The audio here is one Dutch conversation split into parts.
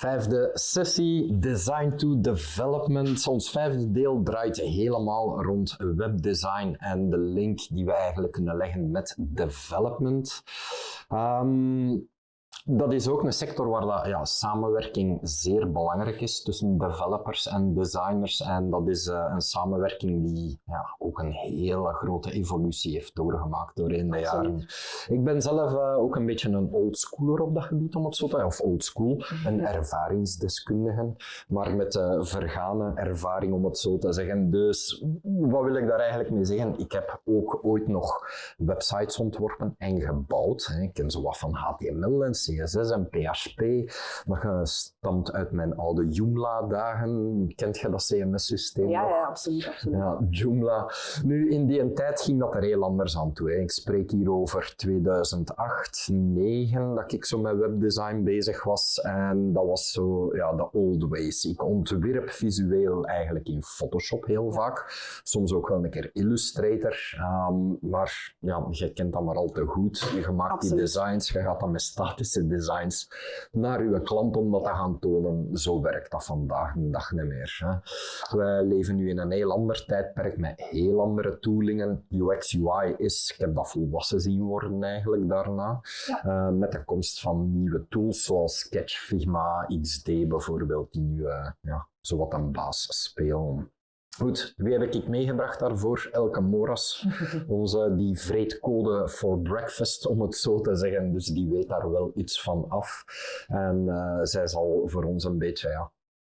Vijfde sessie, Design to Development. Ons vijfde deel draait helemaal rond webdesign en de link die we eigenlijk kunnen leggen met development. Ehm, dat is ook een sector waar dat, ja, samenwerking zeer belangrijk is tussen developers en designers. En dat is uh, een samenwerking die ja, ook een hele grote evolutie heeft doorgemaakt doorheen de jaren. Ik ben zelf uh, ook een beetje een oldschooler op dat gebied, om het zo te zeggen. Of oldschool, een ervaringsdeskundige, maar met uh, vergane ervaring, om het zo te zeggen. Dus wat wil ik daar eigenlijk mee zeggen? Ik heb ook ooit nog websites ontworpen en gebouwd. Hè. Ik ken zo wat van HTML en CSS en PHP. Dat stamt uit mijn oude Joomla-dagen. Kent je dat CMS-systeem ja, nog? Ja, absoluut. absoluut. Ja, Joomla. Nu, in die tijd ging dat er heel anders aan toe. Hè. Ik spreek hier over 2008, 2009, dat ik zo met webdesign bezig was. En dat was zo, ja, de old ways. Ik ontwierp visueel eigenlijk in Photoshop heel vaak. Soms ook wel een keer Illustrator. Um, maar ja, je kent dat maar al te goed. Je maakt absoluut. die designs, je gaat dan met statische designs naar uw klant om dat te gaan tonen. Zo werkt dat vandaag de dag niet meer. Hè. Wij leven nu in een heel ander tijdperk met heel andere toolingen. UX, UI is, ik heb dat volwassen zien worden eigenlijk daarna. Ja. Uh, met de komst van nieuwe tools zoals Sketch, Figma, XD bijvoorbeeld, die nu uh, ja, zowat een baas spelen. Goed, wie heb ik meegebracht daarvoor? Elke Moras, onze die vreedcode for breakfast, om het zo te zeggen. Dus die weet daar wel iets van af. En uh, zij zal voor ons een beetje ja,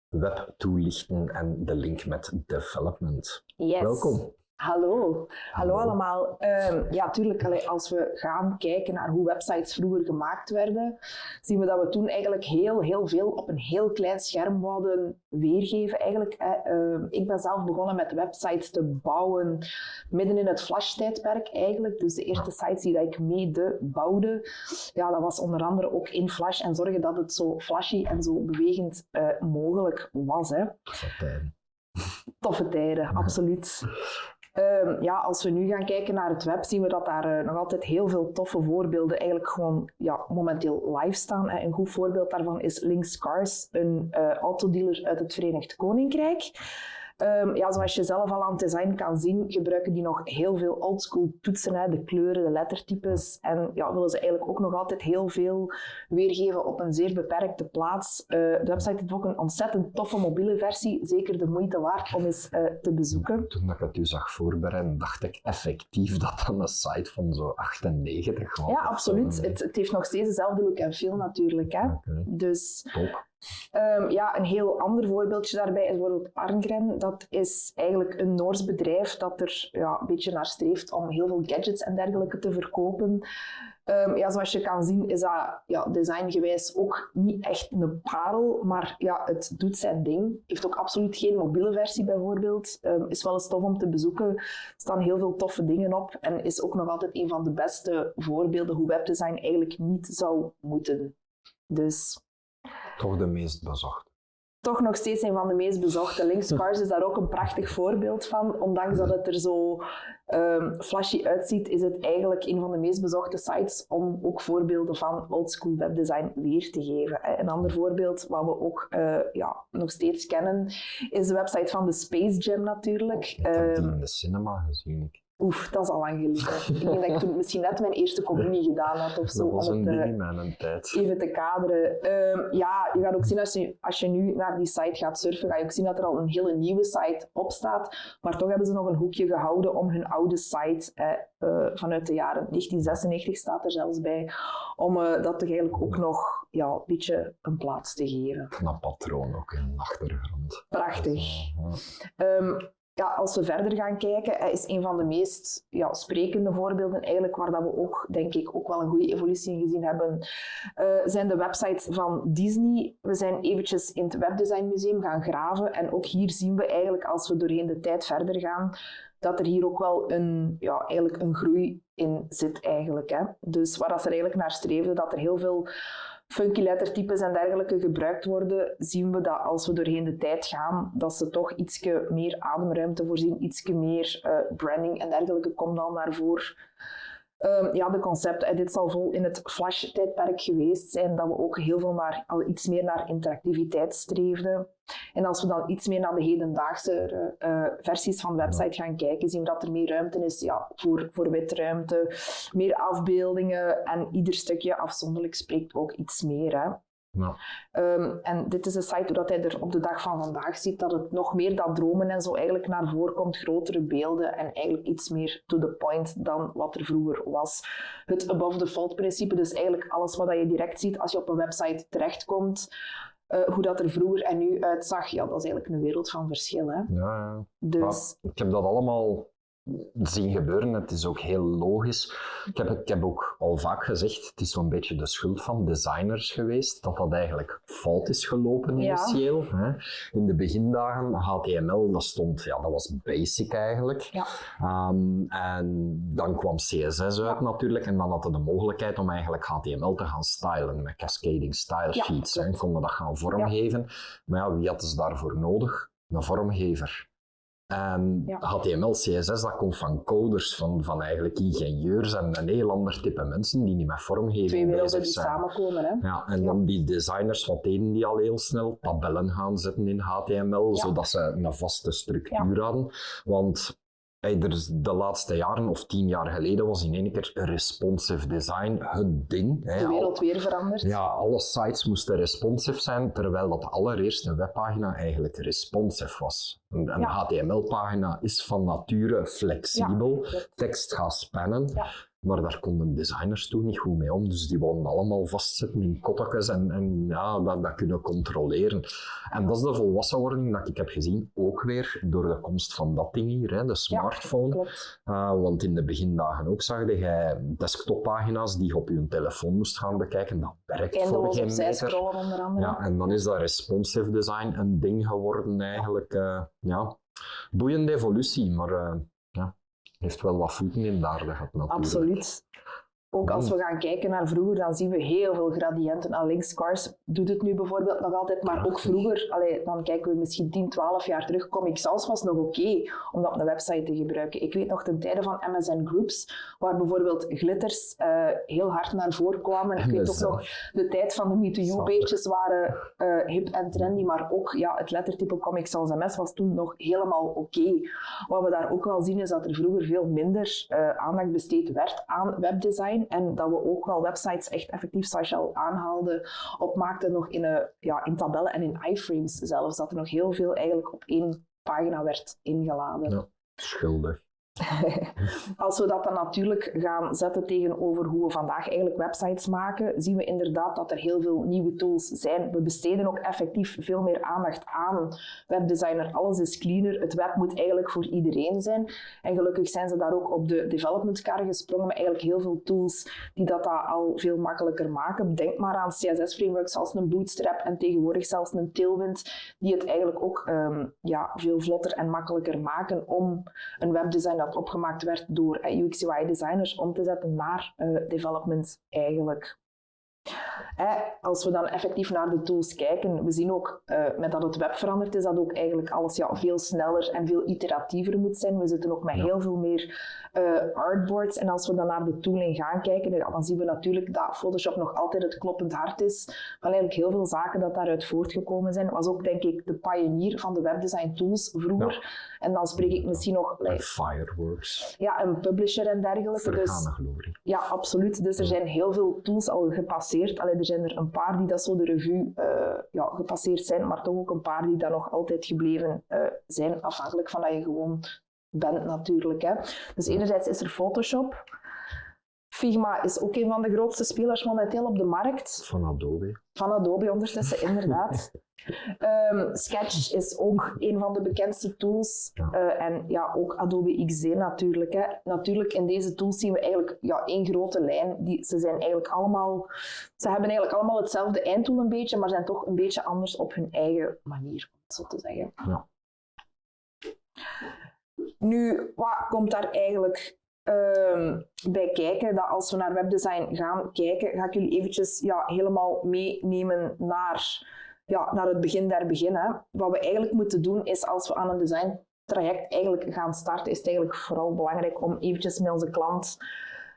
web toelichten en de link met development. Yes. Welkom. Hallo, hallo allemaal. Um, ja, tuurlijk, als we gaan kijken naar hoe websites vroeger gemaakt werden, zien we dat we toen eigenlijk heel, heel veel op een heel klein scherm wouden weergeven. Eigenlijk, uh, ik ben zelf begonnen met websites te bouwen midden in het Flash-tijdperk eigenlijk. Dus de eerste sites die dat ik mede bouwde, ja, dat was onder andere ook in Flash en zorgen dat het zo flashy en zo bewegend uh, mogelijk was. Hè. Toffe tijden. Toffe tijden, absoluut. Um, ja, als we nu gaan kijken naar het web, zien we dat daar uh, nog altijd heel veel toffe voorbeelden eigenlijk gewoon ja, momenteel live staan. Een goed voorbeeld daarvan is Links Cars, een uh, autodealer uit het Verenigd Koninkrijk. Um, ja, zoals je zelf al aan het design kan zien, gebruiken die nog heel veel oldschool toetsen, hè, de kleuren, de lettertypes. En ja, willen ze eigenlijk ook nog altijd heel veel weergeven op een zeer beperkte plaats. Uh, de website heeft ook een ontzettend toffe mobiele versie, zeker de moeite waard om eens uh, te bezoeken. Toen ik het u zag voorbereiden, dacht ik effectief dat dan een site van zo 98 was. Ja, absoluut. Het, het, heeft nog steeds dezelfde look en feel natuurlijk. Hè. Okay. Dus... Top. Um, ja, een heel ander voorbeeldje daarbij is bijvoorbeeld Arngren. Dat is eigenlijk een Noors bedrijf dat er ja, een beetje naar streeft om heel veel gadgets en dergelijke te verkopen. Um, ja, zoals je kan zien is dat ja, designgewijs ook niet echt een parel, maar ja, het doet zijn ding. Heeft ook absoluut geen mobiele versie bijvoorbeeld. Um, is wel eens tof om te bezoeken. Er staan heel veel toffe dingen op en is ook nog altijd een van de beste voorbeelden hoe webdesign eigenlijk niet zou moeten. Dus toch de meest bezocht. Toch nog steeds een van de meest bezochte. Links Cars is daar ook een prachtig voorbeeld van. Ondanks dat het er zo um, flashy uitziet, is het eigenlijk een van de meest bezochte sites om ook voorbeelden van oldschool webdesign weer te geven. Een ander voorbeeld, wat we ook uh, ja, nog steeds kennen, is de website van de Space Jam natuurlijk. Ik heb die in de cinema gezien. Ik. Oef, dat is al lang geleden. ik denk dat ik toen misschien net mijn eerste communie gedaan had of zo. Dat was om een het, mijn tijd. Even te kaderen. Um, ja, je gaat ook zien als je, als je nu naar die site gaat surfen, ga je ook zien dat er al een hele nieuwe site op staat. Maar toch hebben ze nog een hoekje gehouden om hun oude site eh, uh, vanuit de jaren 1996 staat er zelfs bij, om uh, dat toch eigenlijk ook nog ja, een beetje een plaats te geven. Knap patroon ook in de achtergrond. Prachtig. Um, ja, als we verder gaan kijken, is een van de meest ja, sprekende voorbeelden eigenlijk waar dat we ook, denk ik, ook wel een goede evolutie in gezien hebben, uh, zijn de websites van Disney. We zijn eventjes in het Webdesign Museum gaan graven en ook hier zien we eigenlijk, als we doorheen de tijd verder gaan, dat er hier ook wel een, ja, eigenlijk een groei in zit eigenlijk. Hè. Dus waar dat ze eigenlijk naar streefden, dat er heel veel funky lettertypes en dergelijke gebruikt worden, zien we dat als we doorheen de tijd gaan, dat ze toch iets meer ademruimte voorzien, iets meer uh, branding en dergelijke komt dan naar voren. Ehm, ja, de concepten. Dit zal vol in het Flash-tijdperk geweest zijn, dat we ook heel veel naar, al iets meer naar interactiviteit streefden. En als we dan iets meer naar de hedendaagse uh, versies van de website gaan kijken, zien we dat er meer ruimte is ja, voor, voor witruimte, meer afbeeldingen en ieder stukje afzonderlijk spreekt ook iets meer. Hè. Ja. Um, en dit is een site dat hij er op de dag van vandaag ziet, dat het nog meer dat dromen en zo eigenlijk naar voren komt, grotere beelden en eigenlijk iets meer to the point dan wat er vroeger was. Het above the fold principe, dus eigenlijk alles wat je direct ziet als je op een website terechtkomt, uh, hoe dat er vroeger en nu uitzag, ja, dat is eigenlijk een wereld van verschil. Hè? Ja, ja. Dus... ik heb dat allemaal zien gebeuren. Het is ook heel logisch. Ik heb, ik heb ook al vaak gezegd, het is zo'n beetje de schuld van designers geweest, dat dat eigenlijk fout is gelopen initieel. Hè. In de begindagen, HTML, dat stond, ja, dat was basic eigenlijk. Ja. Um, en dan kwam CSS uit natuurlijk, en dan hadden de mogelijkheid om eigenlijk HTML te gaan stylen met cascading style sheets. Ja, en konden dat gaan vormgeven. Maar ja, wie hadden ze daarvoor nodig? Een vormgever. En HTML, CSS, dat komt van coders, van, van eigenlijk ingenieurs en een heel ander type mensen die niet met vormgeving Twee werelden die samenkomen. Hè? Ja, en dan die designers, wat deden die al heel snel? Tabellen gaan zetten in HTML, zodat ze een vaste structuur hadden. Want er de laatste jaren, of tien jaar geleden, was in één keer responsive design het ding. De wereld weer veranderd. Ja, alle sites moesten responsive zijn, terwijl dat allereerst een webpagina eigenlijk responsive was. Een, HTML-pagina is van nature flexibel, tekst gaat spannen. Maar daar konden designers toen niet goed mee om. Dus die wilden allemaal vastzetten in kottekes en, en ja, dat, dat kunnen controleren. En dat is de volwassenwording dat ik heb gezien, ook weer door de komst van dat ding hier, hè, de smartphone. Ja, uh, want in de begindagen ook zag je desktoppagina's die je op je telefoon moest gaan bekijken. Dat werkt voor geen meter. onder andere. Ja, en dan is dat responsive design een ding geworden eigenlijk. Uh, ja, boeiende evolutie, maar uh, ja, heeft wel wat voeten in de aarde gehad natuurlijk. Absoluut. Ook als we gaan kijken naar vroeger, dan zien we heel veel gradiënten. Aan links Cars doet het nu bijvoorbeeld nog altijd, maar ook vroeger, allee, dan kijken we misschien 10, 12 jaar terug, Comic Sans was nog oké om dat op een website te gebruiken. Ik weet nog ten tijde van MSN Groups, waar bijvoorbeeld glitters uh, heel hard naar voren kwamen. Ik weet ook nog, de tijd van de Me2You-beetjes waren uh, hip en trendy, maar ook ja, het lettertype Comic Sans MS was toen nog helemaal oké. Wat we daar ook wel zien, is dat er vroeger veel minder uh, aandacht besteed werd aan webdesign en dat we ook wel websites echt effectief, zoals je al aanhaalde, opmaakten nog in, een, ja, in tabellen en in iframes zelfs. Dat er nog heel veel eigenlijk op één pagina werd ingeladen. Schuldig. Als we dat dan natuurlijk gaan zetten tegenover hoe we vandaag eigenlijk websites maken, zien we inderdaad dat er heel veel nieuwe tools zijn. We besteden ook effectief veel meer aandacht aan webdesigner. Alles is cleaner. Het web moet eigenlijk voor iedereen zijn. En gelukkig zijn ze daar ook op de development car gesprongen met eigenlijk heel veel tools die dat al veel makkelijker maken. Denk maar aan CSS-frameworks als een Bootstrap en tegenwoordig zelfs een Tailwind, die het eigenlijk ook um, ja, veel vlotter en makkelijker maken om een opgemaakt werd door uh, UX UI designers om te zetten naar uh, development eigenlijk. Als we dan effectief naar de tools kijken, we zien ook uh, met dat het web veranderd is, dat ook eigenlijk alles ja, veel sneller en veel iteratiever moet zijn. We zitten ook met heel veel meer uh, artboards. En als we dan naar de tooling gaan kijken, dan zien we natuurlijk dat Photoshop nog altijd het kloppend hart is van eigenlijk heel veel zaken dat daaruit voortgekomen zijn. Was ook denk ik de pionier van de webdesign tools vroeger. En dan spreek ik misschien nog... Like, Fireworks. Ja, een publisher en dergelijke. dus, glorie. Ja, absoluut. Dus er zijn heel veel tools al gepasseerd. Alleen er zijn er een paar die dat zo de revue uh, ja, gepasseerd zijn, maar toch ook een paar die daar nog altijd gebleven uh, zijn, afhankelijk van dat je gewoon bent natuurlijk. Hè. Dus enerzijds is er Photoshop. Figma is ook een van de grootste spelers momenteel op de markt. Van Adobe. Van Adobe ondertussen, inderdaad. um, Sketch is ook een van de bekendste tools. Uh, en ja, ook Adobe XD natuurlijk. Hè. Natuurlijk, in deze tools zien we eigenlijk ja, één grote lijn. Die, ze, zijn eigenlijk allemaal, ze hebben eigenlijk allemaal hetzelfde eindtool een beetje, maar zijn toch een beetje anders op hun eigen manier, om het zo te zeggen. Ja. Nu, wat komt daar eigenlijk um, bij kijken? Dat als we naar webdesign gaan kijken, ga ik jullie eventjes ja, helemaal meenemen naar, ja, naar het begin der beginnen. Wat we eigenlijk moeten doen is als we aan een design traject eigenlijk gaan starten, is het eigenlijk vooral belangrijk om eventjes met onze klant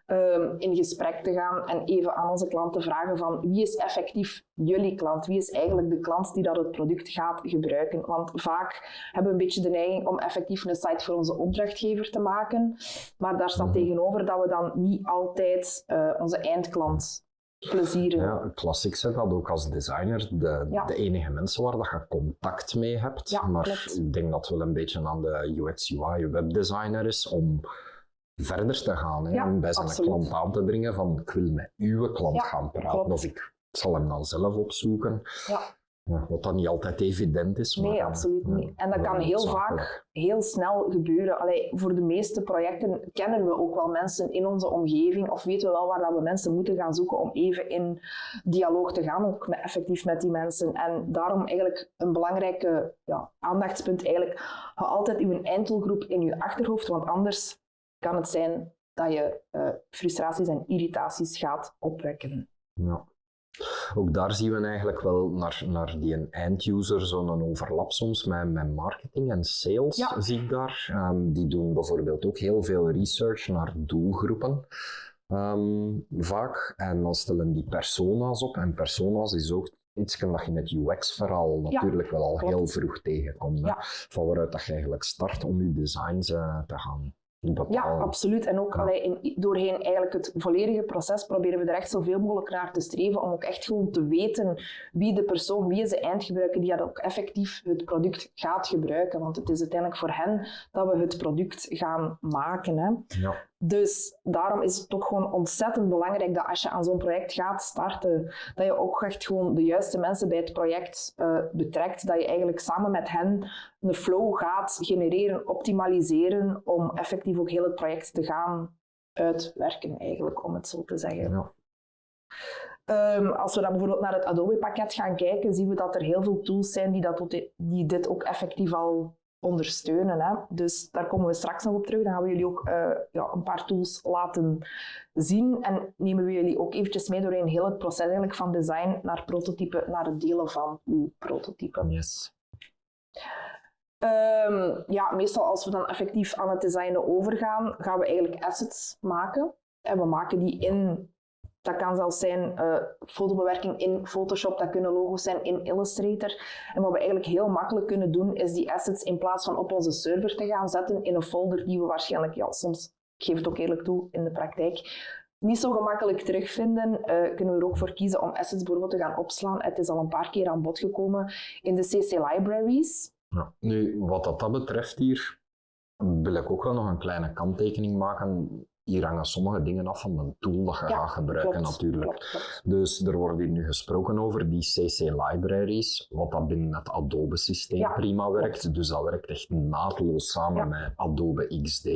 ehm, in gesprek te gaan en even aan onze klanten vragen van wie is effectief jullie klant? Wie is eigenlijk de klant die dat het product gaat gebruiken? Want vaak hebben we een beetje de neiging om effectief een site voor onze opdrachtgever te maken, maar daar staat Mhm. tegenover dat we dan niet altijd eh, onze eindklant Ja, klassiek zeg dat ook als designer de, Ja. de enige mensen waar dat je contact mee hebt. Ja, maar klopt. ik denk dat het wel een beetje aan de UX UI webdesigner is om verder te gaan. Hè, en bij zijn absoluut. klant aan te dringen van ik wil met uw klant gaan praten klopt. of ik zal hem dan zelf opzoeken. Ja. Wat dan niet altijd evident is. maar, Nee, absoluut niet. En dat kan heel vaak heel snel gebeuren. Allee, voor de meeste projecten kennen we ook wel mensen in onze omgeving of weten we wel waar dat we mensen moeten gaan zoeken om even in dialoog te gaan, ook met, effectief met die mensen. En daarom eigenlijk een belangrijke ja, aandachtspunt eigenlijk, hou altijd uw einddoelgroep in je achterhoofd, want anders kan het zijn dat je eh, frustraties en irritaties gaat opwekken. Ja. Ook daar zien we eigenlijk wel naar, naar die end-user zo'n overlap soms met, met marketing en sales, Ja. zie ik daar. Ehm, die doen bijvoorbeeld ook heel veel research naar doelgroepen. ehm, vaak. En dan stellen die persona's op. En persona's is ook iets dat je in het UX-verhaal natuurlijk wel al klopt. heel vroeg tegenkomt. Ja. Van waaruit dat je eigenlijk start om je designs eh, te gaan Ja, absoluut. En ook Ja. allee, in, doorheen eigenlijk het volledige proces proberen we er echt zoveel mogelijk naar te streven om ook echt gewoon te weten wie de persoon, wie is de eindgebruiker die dat ook effectief het product gaat gebruiken. Want het is uiteindelijk voor hen dat we het product gaan maken. Hè. Ja. Dus daarom is het toch gewoon ontzettend belangrijk dat als je aan zo'n project gaat starten, dat je ook echt gewoon de juiste mensen bij het project eh, betrekt. Dat je eigenlijk samen met hen een flow gaat genereren, optimaliseren, om effectief ook heel het project te gaan uitwerken, eigenlijk, om het zo te zeggen. Ja. Ehm, als we dan bijvoorbeeld naar het Adobe-pakket gaan kijken, zien we dat er heel veel tools zijn die, dat, die dit ook effectief al ondersteunen. Hè. Dus daar komen we straks nog op terug. Dan gaan we jullie ook eh, ja, een paar tools laten zien en nemen we jullie ook eventjes mee doorheen heel het proces eigenlijk van design naar prototype, naar het delen van uw prototype. Yes. Ehm, ja, meestal als we dan effectief aan het designen overgaan, gaan we eigenlijk assets maken. En we maken die in, dat kan zelfs zijn eh, fotobewerking in Photoshop, dat kunnen logo's zijn in Illustrator. En wat we eigenlijk heel makkelijk kunnen doen, is die assets in plaats van op onze server te gaan zetten in een folder die we waarschijnlijk, ja, soms, ik geef het ook eerlijk toe, in de praktijk, niet zo gemakkelijk terugvinden, eh, kunnen we er ook voor kiezen om assets bijvoorbeeld te gaan opslaan. Het is al een paar keer aan bod gekomen in de CC libraries. Ja. Nu, wat dat, dat betreft hier, wil ik ook wel nog een kleine kanttekening maken. Hier hangen sommige dingen af van de tool dat je Ja, gaat gebruiken klopt, natuurlijk. klopt, klopt. Dus er wordt hier nu gesproken over die CC libraries, wat dat binnen het Adobe systeem Ja, prima werkt. Dus dat werkt echt naadloos samen Ja. met Adobe XD.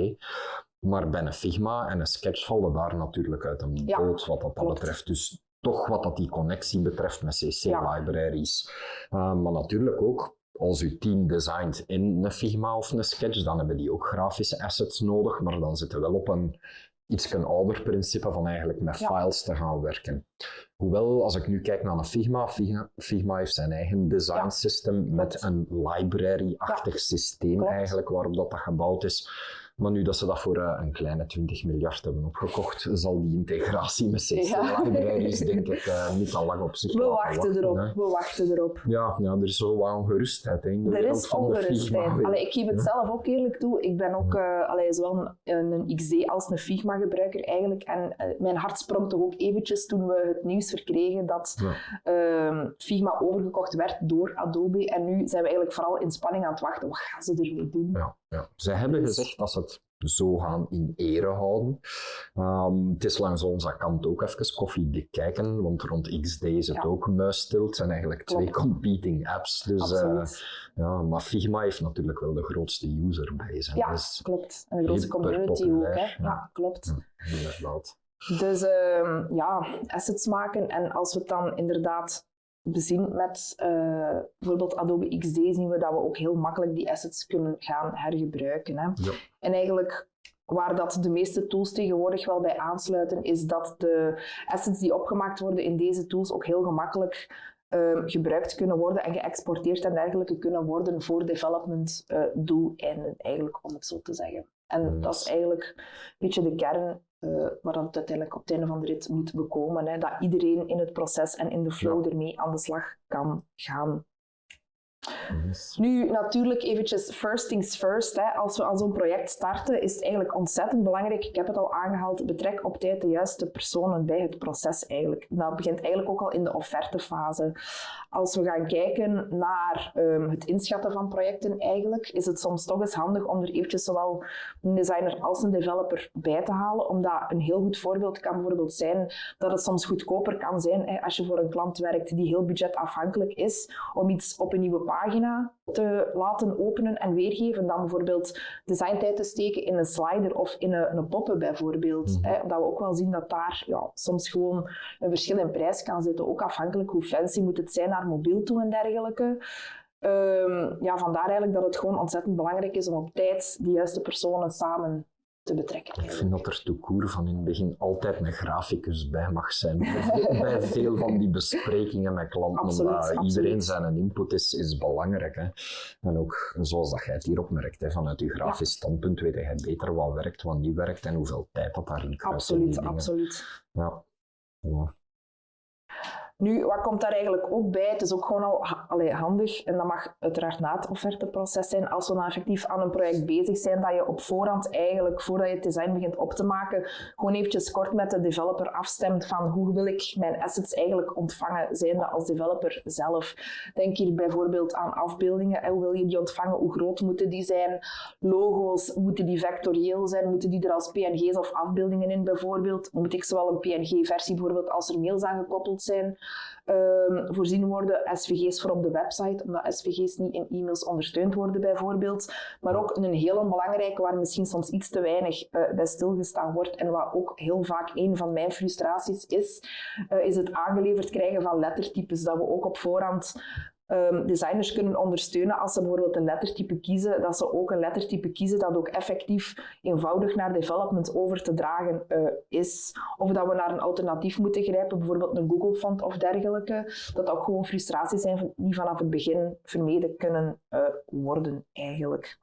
Maar bij een Figma en een Sketch vallen daar natuurlijk uit een boot wat dat, dat betreft. Dus toch wat dat die connectie betreft met CC libraries. Uh, maar natuurlijk ook als uw team designt in een Figma of een Sketch, dan hebben die ook grafische assets nodig, maar dan zitten we wel op een iets ouder principe van eigenlijk met Ja. files te gaan werken. Hoewel, als ik nu kijk naar een Figma, Figma, Figma heeft zijn eigen design Ja, system met een library-achtig systeem klopt. eigenlijk waarop dat, dat gebouwd is. Maar nu dat ze dat voor eh, een kleine 20 miljard hebben opgekocht, zal die integratie met CC Ja. libraries denk ik eh, niet al lang op zich We laten wachten erop, hè. we wachten erop. Ja, ja, er is zo wat ongerustheid hè, in de Er is ongerustheid. Allee, ik geef het Ja. zelf ook eerlijk toe. Ik ben ook eh, allee, zowel een, een XD als een Figma gebruiker eigenlijk. En mijn hart sprong toch ook eventjes toen we het nieuws verkregen dat Ja. Ehm, Figma overgekocht werd door Adobe. En nu zijn we eigenlijk vooral in spanning aan het wachten. Wat gaan ze ermee doen? Ja, ja. Zij hebben gezegd dat ze het zo gaan in ere houden. Ehm, het is langs onze kant ook even koffiedik kijken, want rond XD is het Ja. ook muisstil. Het zijn eigenlijk twee competing apps. Dus, eh, ja, maar Figma heeft natuurlijk wel de grootste userbase. hè. ja, Dus, klopt. En de grootste community ook. Hè? Ja, ja. klopt. ja, inderdaad. Dus ehm, ja, assets maken. En als we het dan inderdaad bezien met eh, bijvoorbeeld Adobe XD, zien we dat we ook heel makkelijk die assets kunnen gaan hergebruiken. Hè. Ja. En eigenlijk waar dat de meeste tools tegenwoordig wel bij aansluiten, is dat de assets die opgemaakt worden in deze tools ook heel gemakkelijk ehm, gebruikt kunnen worden en geëxporteerd en dergelijke kunnen worden voor development eh, doeleinden, eigenlijk, om het zo te zeggen. En dat is eigenlijk een beetje de kern uh, waar het uiteindelijk op het einde van de rit moet bekomen. Hè. Dat iedereen in het proces en in de flow ermee aan de slag kan gaan. Nu, natuurlijk eventjes first things first. Hè. Als we aan zo'n project starten, is het eigenlijk ontzettend belangrijk, ik heb het al aangehaald, betrek op tijd de juiste personen bij het proces eigenlijk. Dat begint eigenlijk ook al in de offertefase. Als we gaan kijken naar um, het inschatten van projecten eigenlijk, is het soms toch eens handig om er eventjes zowel een designer als een developer bij te halen, omdat een heel goed voorbeeld kan bijvoorbeeld zijn dat het soms goedkoper kan zijn hè, als je voor een klant werkt die heel budgetafhankelijk is, om iets op een nieuwe pagina te laten openen en weergeven, dan bijvoorbeeld designtijd te steken in een slider of in een, een poppen bijvoorbeeld. Mm hè, omdat we ook wel zien dat daar ja, soms gewoon een verschil in prijs kan zitten, ook afhankelijk hoe fancy moet het zijn naar mobiel toe en dergelijke. Um, ja, vandaar eigenlijk dat het gewoon ontzettend belangrijk is om op tijd de juiste personen samen te betrekken. Ik vind dat er toekoer van in het begin altijd een graficus bij mag zijn. bij veel van die besprekingen met klanten. Absoluut, absoluut. Iedereen zijn input is, is belangrijk. Hè. En ook zoals dat jij het hier opmerkt, hè, vanuit je grafisch standpunt weet jij beter wat werkt, wat niet werkt en hoeveel tijd dat daarin kruist. Absoluut, absoluut. Ja. ja. Nu, wat komt daar eigenlijk ook bij? Het is ook gewoon al allee, handig, en dat mag uiteraard na het offerteproces zijn, als we dan effectief aan een project bezig zijn, dat je op voorhand eigenlijk, voordat je het design begint op te maken, gewoon eventjes kort met de developer afstemt van hoe wil ik mijn assets eigenlijk ontvangen, zijnde als developer zelf. Denk hier bijvoorbeeld aan afbeeldingen. Hoe wil je die ontvangen? Hoe groot moeten die zijn? Logo's, moeten die vectorieel zijn? Moeten die er als PNG's of afbeeldingen in bijvoorbeeld? Moet ik zowel een PNG-versie bijvoorbeeld als er mails aan gekoppeld zijn? Um, voorzien worden, SVG's voor op de website, omdat SVG's niet in e-mails ondersteund worden bijvoorbeeld. Maar ook een heel belangrijke waar misschien soms iets te weinig uh, bij stilgestaan wordt en wat ook heel vaak een van mijn frustraties is, uh, is het aangeleverd krijgen van lettertypes, dat we ook op voorhand um, designers kunnen ondersteunen als ze bijvoorbeeld een lettertype kiezen, dat ze ook een lettertype kiezen dat ook effectief eenvoudig naar development over te dragen uh, is. Of dat we naar een alternatief moeten grijpen, bijvoorbeeld een Google font of dergelijke. Dat ook gewoon frustraties zijn die vanaf het begin vermeden kunnen uh, worden eigenlijk.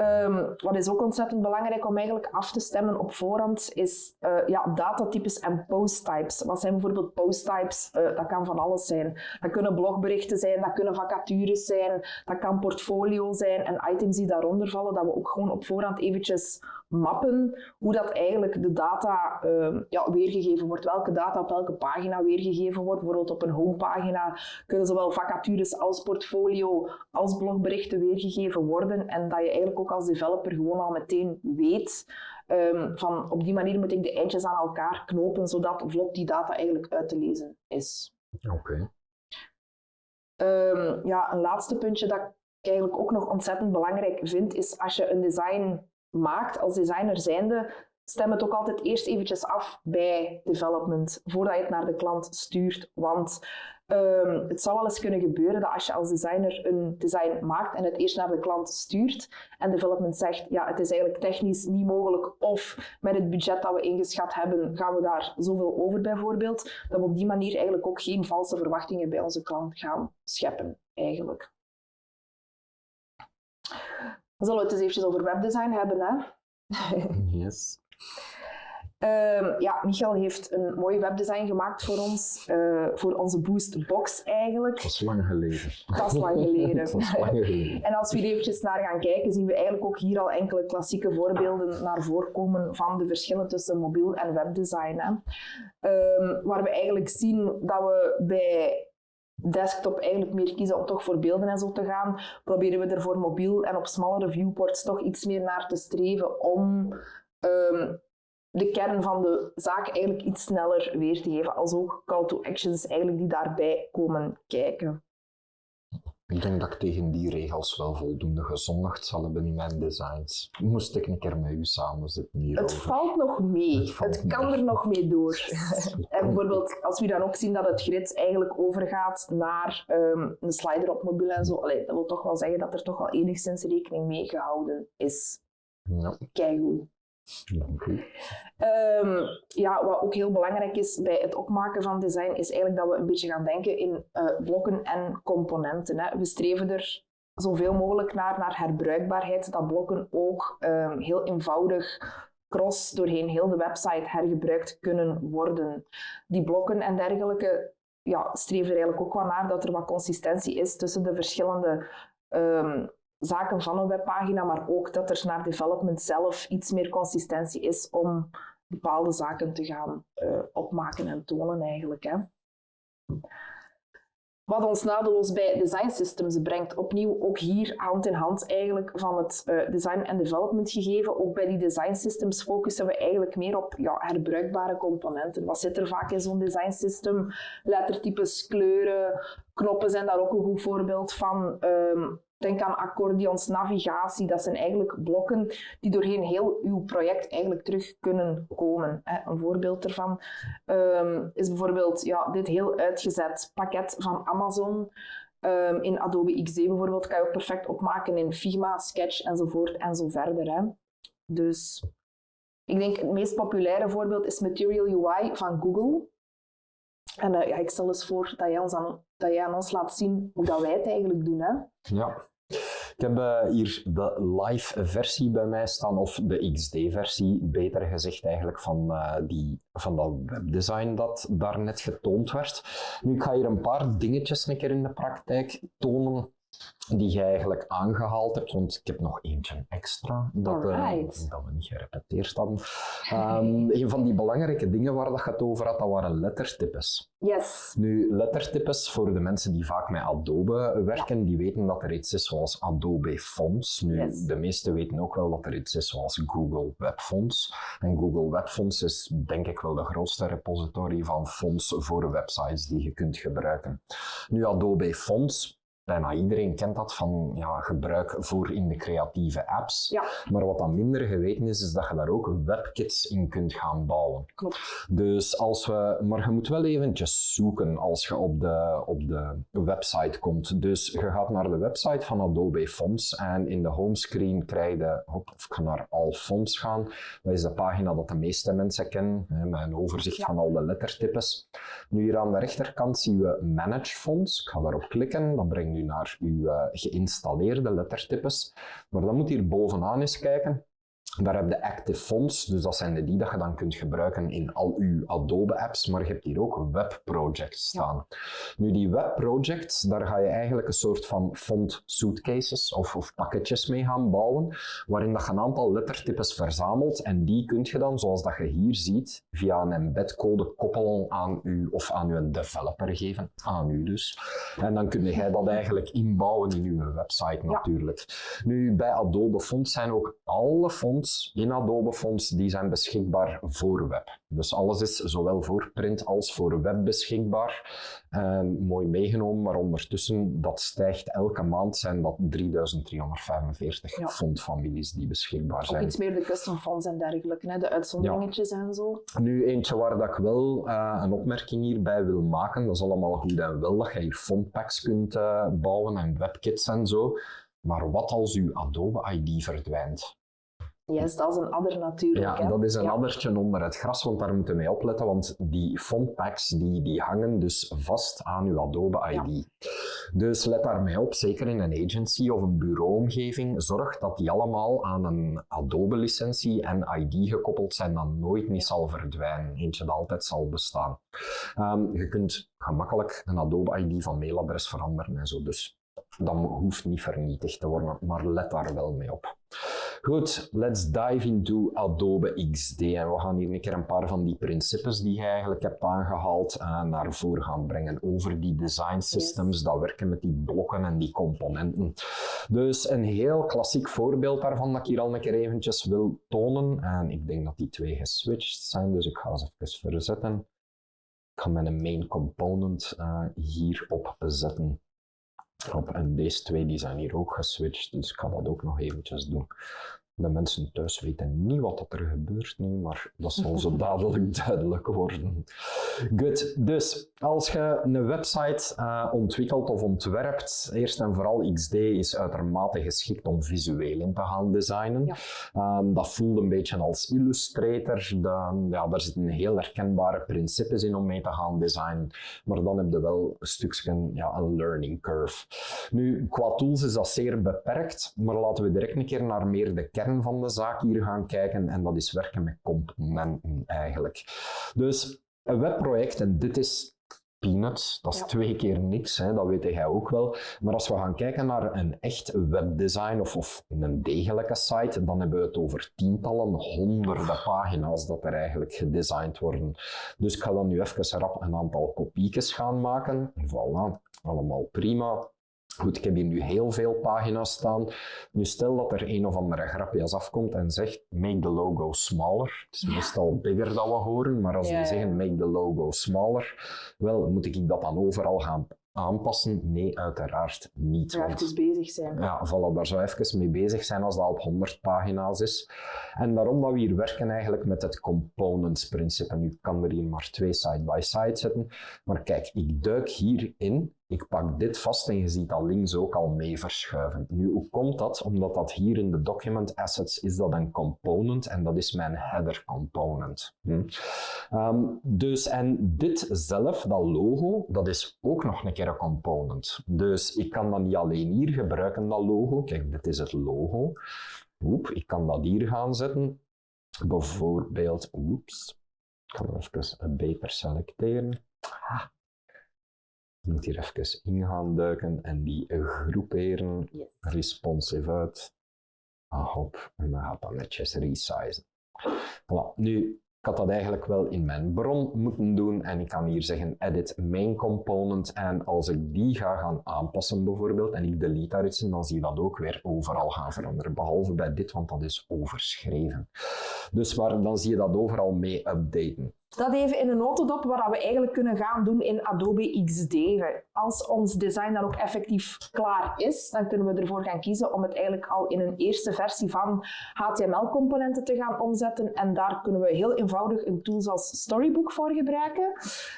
Um, wat is ook ontzettend belangrijk om eigenlijk af te stemmen op voorhand, is uh, ja, datatypes en posttypes. Wat zijn bijvoorbeeld posttypes? Uh, dat kan van alles zijn. Dat kunnen blogberichten zijn, dat kunnen vacatures zijn, dat kan portfolio zijn en items die daaronder vallen, dat we ook gewoon op voorhand eventjes mappen hoe dat eigenlijk de data uh, ja, weergegeven wordt. Welke data op welke pagina weergegeven wordt. Bijvoorbeeld op een homepagina kunnen zowel vacatures als portfolio als blogberichten weergegeven worden. En dat je eigenlijk ook als developer gewoon al meteen weet um, van op die manier moet ik de eindjes aan elkaar knopen zodat vlot die data eigenlijk uit te lezen is. Oké. Okay. Um, ja, een laatste puntje dat ik eigenlijk ook nog ontzettend belangrijk vind, is als je een design maakt als designer zijnde, stem het ook altijd eerst eventjes af bij development, voordat je het naar de klant stuurt. Want um, het zou wel eens kunnen gebeuren dat als je als designer een design maakt en het eerst naar de klant stuurt en development zegt, ja, het is eigenlijk technisch niet mogelijk of met het budget dat we ingeschat hebben, gaan we daar zoveel over bijvoorbeeld, dat we op die manier eigenlijk ook geen valse verwachtingen bij onze klant gaan scheppen, eigenlijk. Dan zullen we het eens eventjes over webdesign hebben. Hè? yes. Um, ja, Michael heeft een mooi webdesign gemaakt voor ons, uh, voor onze Boost Box eigenlijk. Dat is lang geleden. Dat is lang geleden. dat is lang geleden. en als we hier eventjes naar gaan kijken, zien we eigenlijk ook hier al enkele klassieke voorbeelden naar voren komen van de verschillen tussen mobiel en webdesign. Hè. Um, waar we eigenlijk zien dat we bij desktop eigenlijk meer kiezen om toch voor beelden en zo te gaan, proberen we er voor mobiel en op smallere viewports toch iets meer naar te streven om um, de kern van de zaak eigenlijk iets sneller weer te geven, als ook call to actions eigenlijk die daarbij komen kijken. Ik denk dat ik tegen die regels wel voldoende gezondigd zal hebben in mijn designs. Moest ik een keer met u samen zitten hier. Het valt nog mee. Het, het kan er nog mee door. en bijvoorbeeld, als we dan ook zien dat het grid eigenlijk overgaat naar um, een slider op mobiel en zo, allee, dat wil toch wel zeggen dat er toch wel enigszins rekening mee gehouden is. Ja. Kijk hoe. Um, ja, wat ook heel belangrijk is bij het opmaken van design, is eigenlijk dat we een beetje gaan denken in uh, blokken en componenten. Hè. We streven er zoveel mogelijk naar, naar herbruikbaarheid, dat blokken ook um, heel eenvoudig cross doorheen heel de website hergebruikt kunnen worden. Die blokken en dergelijke ja, streven er eigenlijk ook wel naar dat er wat consistentie is tussen de verschillende ehm, zaken van een webpagina, maar ook dat er naar development zelf iets meer consistentie is om bepaalde zaken te gaan uh, opmaken en tonen eigenlijk. Hè. Wat ons nadeloos bij design systems brengt. Opnieuw ook hier hand in hand eigenlijk van het uh, design en development gegeven. Ook bij die design systems focussen we eigenlijk meer op ja, herbruikbare componenten. Wat zit er vaak in zo'n design system? Lettertypes, kleuren, knoppen zijn daar ook een goed voorbeeld van. Um, Denk aan accordeons, navigatie. Dat zijn eigenlijk blokken die doorheen heel uw project eigenlijk terug kunnen komen. Een voorbeeld daarvan um, is bijvoorbeeld ja, dit heel uitgezet pakket van Amazon. Um, in Adobe XD bijvoorbeeld kan je ook perfect opmaken in Figma, Sketch enzovoort en zo verder. Hè. Dus ik denk het meest populaire voorbeeld is Material UI van Google. En uh, ja, ik stel eens voor dat jij, ons aan, dat jij ons laat zien hoe dat wij het eigenlijk doen. Hè? Ja. Heb uh, hier de live versie bij mij staan, of de XD-versie, beter gezegd eigenlijk, van, uh, die, van dat webdesign dat daarnet getoond werd. Nu, ik ga hier een paar dingetjes een keer in de praktijk tonen die je eigenlijk aangehaald hebt, want ik heb nog eentje extra dat, uh, dat we niet gerepeteerd hadden. Um, een van die belangrijke dingen waar dat je het over had, dat waren lettertypes. Yes. Nu, lettertypes, voor de mensen die vaak met Adobe werken, die weten dat er iets is zoals Adobe Fonts. Nu, yes. de meesten weten ook wel dat er iets is zoals Google Web Fonts. En Google Web Fonts is denk ik wel de grootste repository van fonts voor websites die je kunt gebruiken. Nu, Adobe Fonts bijna iedereen kent dat van ja, gebruik voor in de creatieve apps. Ja. Maar wat dan minder geweten is, is dat je daar ook webkits in kunt gaan bouwen. Klopt. Dus als we, maar je moet wel eventjes zoeken als je op de, op de website komt. Dus je gaat naar de website van Adobe Fonts en in de homescreen krijg je, of ik ga naar All Fonts gaan. Dat is de pagina dat de meeste mensen kennen, met een overzicht ja. van al de lettertypes. Nu hier aan de rechterkant zien we Manage Fonts. Ik ga daarop klikken, dat brengt nu naar uw uh, geïnstalleerde lettertypes. Maar dan moet hier bovenaan eens kijken. Daar heb je Active Fonts, dus dat zijn de die dat je dan kunt gebruiken in al uw Adobe-apps, maar je hebt hier ook web projects staan. Ja. Nu, die web projects, daar ga je eigenlijk een soort van font suitcases of, of pakketjes mee gaan bouwen, waarin dat je een aantal lettertypes verzamelt en die kun je dan, zoals dat je hier ziet, via een embedcode koppelen aan u of aan uw developer geven, aan u dus. En dan kun je dat eigenlijk inbouwen in uw website natuurlijk. Ja. Nu, bij Adobe Fonts zijn ook alle fonts in Adobe Fonts, die zijn beschikbaar voor web. Dus alles is zowel voor print als voor web beschikbaar. En mooi meegenomen, maar ondertussen, dat stijgt elke maand, zijn dat 3345 ja. fontfamilies die beschikbaar zijn. Ook iets meer de custom fonts en dergelijke, hè? de uitzonderingetjes ja. en zo. Nu, eentje waar dat ik wel uh, een opmerking hierbij wil maken, dat is allemaal goed en wel, dat je hier fontpacks kunt uh, bouwen en webkits en zo. Maar wat als uw Adobe ID verdwijnt? Dat is een adder natuurlijk. Ja, dat is een ja. addertje onder het gras, want daar moeten we mee opletten, want die fontpacks die, die hangen dus vast aan uw Adobe ID. Ja. Dus let daarmee op, zeker in een agency of een bureauomgeving, zorg dat die allemaal aan een Adobe-licentie en ID gekoppeld zijn, dat nooit niet zal verdwijnen. Eentje dat altijd zal bestaan. Um, je kunt gemakkelijk een Adobe ID van mailadres veranderen en zo, dus dat hoeft niet vernietigd te worden, maar let daar wel mee op. Goed, let's dive into Adobe XD. En we gaan hier een keer een paar van die principes die je eigenlijk hebt aangehaald uh, naar voren gaan brengen over die design systems, yes. dat werken met die blokken en die componenten. Dus een heel klassiek voorbeeld daarvan dat ik hier al een keer eventjes wil tonen. En ik denk dat die twee geswitcht zijn, dus ik ga ze even verzetten. Ik ga mijn main component uh, hierop zetten. En deze twee die zijn hier ook geswitcht, dus ik ga dat ook nog eventjes doen. De mensen thuis weten niet wat er gebeurt nu, maar dat zal zo dadelijk duidelijk worden. Goed, dus als je een website uh, ontwikkelt of ontwerpt, eerst en vooral XD is uitermate geschikt om visueel in te gaan designen. Ja. Um, dat voelt een beetje als Illustrator. De, ja, daar zitten heel herkenbare principes in om mee te gaan designen, maar dan heb je wel een stukje ja, een learning curve. Nu, qua tools is dat zeer beperkt, maar laten we direct een keer naar meer de kern van de zaak hier gaan kijken en dat is werken met componenten eigenlijk. Dus een webproject, en dit is peanuts, dat is Ja. twee keer niks, hè, dat weet jij ook wel. Maar als we gaan kijken naar een echt webdesign of, of een degelijke site, dan hebben we het over tientallen, honderden pagina's dat er eigenlijk gedesigned worden. Dus ik ga dan nu even rap een aantal kopiekjes gaan maken. Voilà, allemaal prima. Goed, ik heb hier nu heel veel pagina's staan. Nu stel dat er een of andere grapjas afkomt en zegt make the logo smaller. Het is meestal bigger dat we horen, maar als Ja, die zeggen make the logo smaller, wel, moet ik dat dan overal gaan aanpassen? Nee, uiteraard niet. Want- even bezig zijn. ja, voilà, daar zou even mee bezig zijn als dat op 100 pagina's is. En daarom dat we hier werken eigenlijk met het components principe. Nu kan er hier maar twee side by side zetten. Maar kijk, ik duik hierin, ik pak dit vast en je ziet dat links ook al mee verschuiven. Nu, hoe komt dat? Omdat dat hier in de document assets is dat een component en dat is mijn header component. Hm. Ehm, dus en dit zelf, dat logo, dat is ook nog een keer een component. Dus ik kan dat niet alleen hier gebruiken, dat logo. Kijk, dit is het logo. Oep, ik kan dat hier gaan zetten. Bijvoorbeeld, oeps, ik ga hem even beter selecteren. Ah. Ik moet hier even in gaan duiken en die groeperen Yes. responsive uit. Ah, hop, en dan gaat dat netjes resizen. Voilà. Nu, ik had dat eigenlijk wel in mijn bron moeten doen en ik kan hier zeggen edit main component en als ik die ga gaan aanpassen bijvoorbeeld en ik delete daar iets in, dan zie je dat ook weer overal gaan veranderen, behalve bij dit, want dat is overschreven. Dus waar, dan zie je dat overal mee updaten. Dat even in een notendop wat we eigenlijk kunnen gaan doen in Adobe XD. Als ons design dan ook effectief klaar is, dan kunnen we ervoor gaan kiezen om het eigenlijk al in een eerste versie van HTML-componenten te gaan omzetten. En daar kunnen we heel eenvoudig een tool als Storybook voor gebruiken.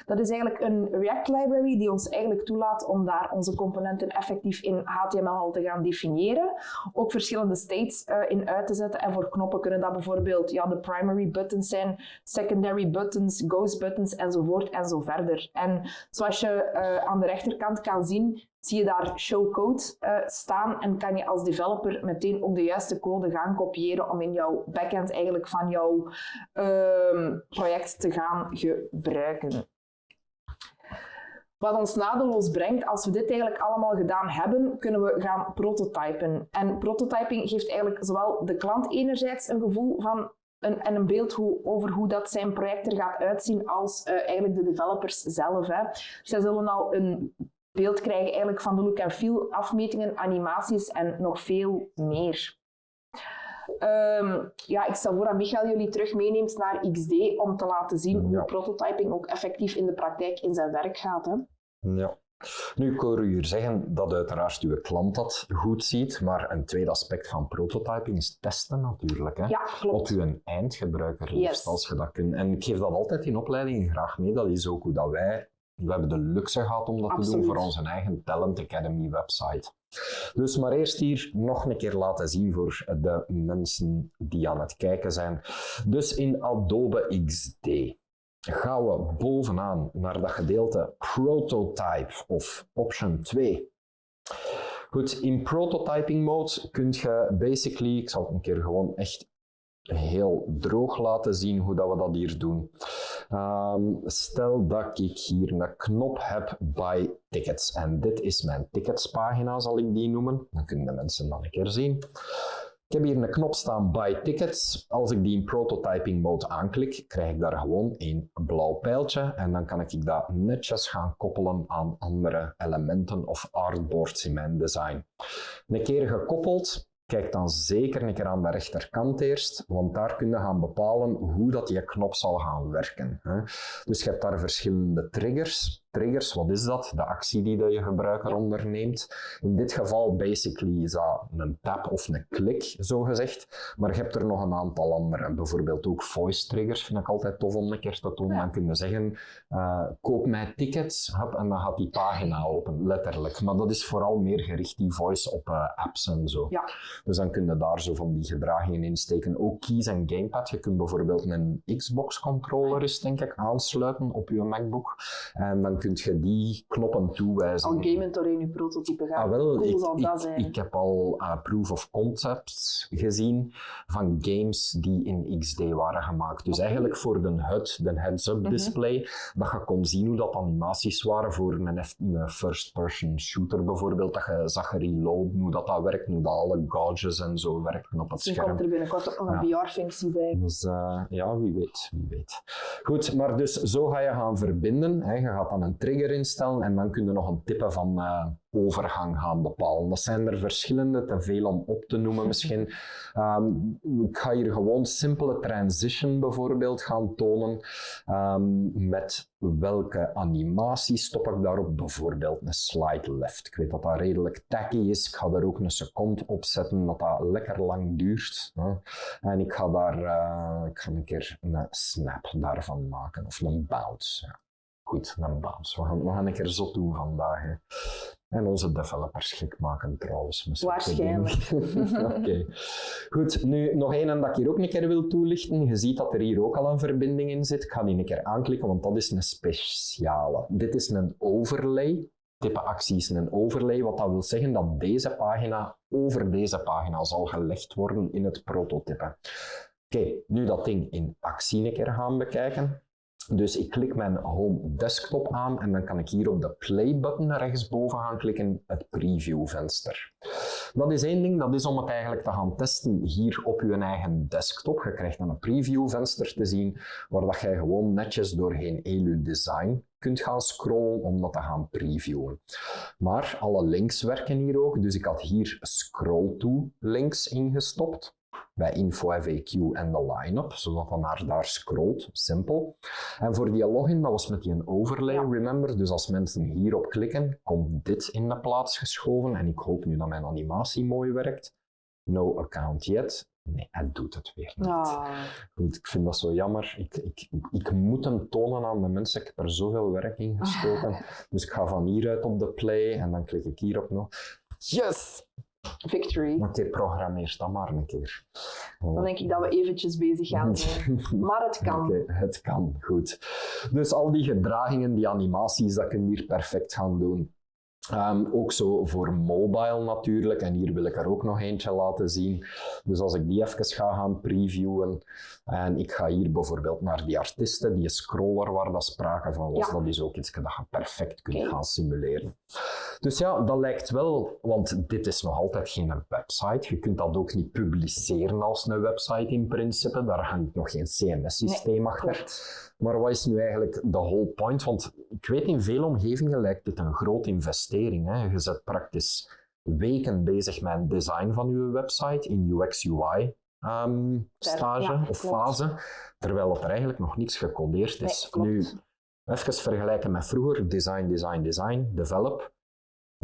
Dat is eigenlijk een React library die ons eigenlijk toelaat om daar onze componenten effectief in HTML al te gaan definiëren. Ook verschillende states eh, in uit te zetten. En voor knoppen kunnen dat bijvoorbeeld ja, de primary buttons zijn, secondary buttons, ghost buttons enzovoort en zo verder. En zoals je eh, aan de rechterkant kan zien, zie je daar show code eh, staan en kan je als developer meteen ook de juiste code gaan kopiëren om in jouw backend eigenlijk van jouw ehm, project te gaan gebruiken. Wat ons nadeloos brengt, als we dit eigenlijk allemaal gedaan hebben, kunnen we gaan prototypen. En prototyping geeft eigenlijk zowel de klant enerzijds een gevoel van een, en een beeld hoe, over hoe dat zijn project er gaat uitzien, als eh, eigenlijk de developers zelf. Hè. Zij zullen al een beeld krijgen eigenlijk van de look and feel, afmetingen, animaties en nog veel meer. Ehm, ja, ik stel voor dat Michael jullie terug meeneemt naar XD om te laten zien Ja. hoe prototyping ook effectief in de praktijk in zijn werk gaat. Hè. Ja. Nu, ik hoor u hier zeggen dat uiteraard uw klant dat goed ziet, maar een tweede aspect van prototyping is testen natuurlijk. Hè? Ja, Op klopt. uw eindgebruiker Yes. als je dat kunt. En ik geef dat altijd in opleidingen graag mee. Dat is ook hoe dat wij... We hebben de luxe gehad om dat te doen voor onze eigen Talent Academy website. Dus maar eerst hier nog een keer laten zien voor de mensen die aan het kijken zijn. Dus in Adobe XD gaan we bovenaan naar dat gedeelte Prototype of Option 2. Goed, in prototyping mode kun je basically, ik zal het een keer gewoon echt heel droog laten zien hoe dat we dat hier doen. Ehm, stel dat ik hier een knop heb by tickets en dit is mijn ticketspagina, zal ik die noemen. Dan kunnen de mensen dat een keer zien. Ik heb hier een knop staan by tickets. Als ik die in prototyping mode aanklik, krijg ik daar gewoon een blauw pijltje en dan kan ik dat netjes gaan koppelen aan andere elementen of artboards in mijn design. Een keer gekoppeld, kijk dan zeker een keer aan de rechterkant eerst, want daar kun je gaan bepalen hoe dat die knop zal gaan werken. Dus je hebt daar verschillende triggers. Triggers, wat is dat? De actie die dat je gebruiker onderneemt. In dit geval basically is dat een tap of een klik, zo gezegd. Maar je hebt er nog een aantal andere. Bijvoorbeeld ook voice triggers vind ik altijd tof om een keer te doen. Ja. Dan kun je zeggen, eh, koop mij tickets, en dan gaat die pagina open, letterlijk. Maar dat is vooral meer gericht, die voice, op eh, apps en zo. Ja. Dus dan kun je daar zo van die gedragingen in steken. Ook keys en gamepad. Je kunt bijvoorbeeld een Xbox controller eens, denk ik, aansluiten op je MacBook. En dan kun je die knoppen toewijzen. Al gamend in je prototype gaan. Ah, wel, cool ik, zal dat ik, zijn. ik heb al uh, proof of concepts gezien van games die in XD waren gemaakt. Dus eigenlijk voor de HUD, de heads-up Mhm. display, dat je kon zien hoe dat animaties waren voor een, first-person shooter bijvoorbeeld, dat je zag reloaden, hoe dat, dat werkt, hoe dat alle gauges en zo werken op het Misschien scherm. komt er binnenkort ook nog een VR-functie bij. Dus eh, ja, wie weet, wie weet. Goed, maar dus zo ga je gaan verbinden. Hè. Je gaat dan een trigger instellen en dan kun je nog een type van eh, overgang gaan bepalen. Dat zijn er verschillende, te veel om op te noemen misschien. Ehm, ik ga hier gewoon simpele transition bijvoorbeeld gaan tonen. Ehm, met welke animatie stop ik daarop? Bijvoorbeeld een slide left. Ik weet dat dat redelijk tacky is. Ik ga daar ook een seconde op zetten, dat dat lekker lang duurt. hè. En ik ga daar eh, ik ga een keer een snap daarvan maken, of een bounce. Ja. Goed, een bounce. We gaan, we gaan een keer zot doen vandaag. Hè. En onze developers gek maken trouwens. zulke Waarschijnlijk. Oké. Goed, nu nog één dat ik hier ook een keer wil toelichten. Je ziet dat er hier ook al een verbinding in zit. Ik ga die een keer aanklikken, want dat is een speciale. Dit is een overlay. Type actie is een overlay, wat dat wil zeggen dat deze pagina over deze pagina zal gelegd worden in het prototype. Oké, nu dat ding in actie een keer gaan bekijken. Dus ik klik mijn home desktop aan en dan kan ik hier op de play button rechtsboven gaan klikken, het preview venster. Dat is één ding, dat is om het eigenlijk te gaan testen hier op je eigen desktop. Je krijgt dan een preview venster te zien waar dat jij gewoon netjes doorheen Elu Design kunt gaan scrollen om dat te gaan previewen. Maar alle links werken hier ook, dus ik had hier scroll to links ingestopt bij info FAQ en de line-up, zodat dat naar daar scrolt, simpel. En voor die login, dat was met die een overlay, Ja. remember, dus als mensen hierop klikken, komt dit in de plaats geschoven en ik hoop nu dat mijn animatie mooi werkt. No account yet. Nee, hij doet het weer niet. Ah, Goed, ik vind dat zo jammer. Ik, ik, ik moet hem tonen aan de mensen. Ik heb er zoveel werk in gestoken. Dus ik ga van hieruit op de play en dan klik ik hierop nog. Yes! Victory. Oké, programmeer dat maar een keer. Dan denk ik dat we eventjes bezig gaan zijn. Maar het kan. Oké, het kan, goed. Dus al die gedragingen, die animaties, dat kun je hier perfect gaan doen. Ehm, ook zo voor mobile natuurlijk, en hier wil ik er ook nog eentje laten zien. Dus als ik die even ga gaan previewen, en ik ga hier bijvoorbeeld naar die artiesten, die scroller waar dat sprake van was, Ja. dat is ook iets dat je perfect kunt gaan simuleren. Dus ja, dat lijkt wel, want dit is nog altijd geen website. Je kunt dat ook niet publiceren als een website in principe. Daar hangt nog geen CMS-systeem achter. Maar wat is nu eigenlijk de whole point? Want ik weet, in veel omgevingen lijkt dit een grote investering. Hè. Je zet praktisch weken bezig met het design van je website in UX-UI. ehm, stage ja, of klopt. fase, terwijl dat er eigenlijk nog niks gecodeerd is. Nee, nu, even vergelijken met vroeger: design, design, design, develop.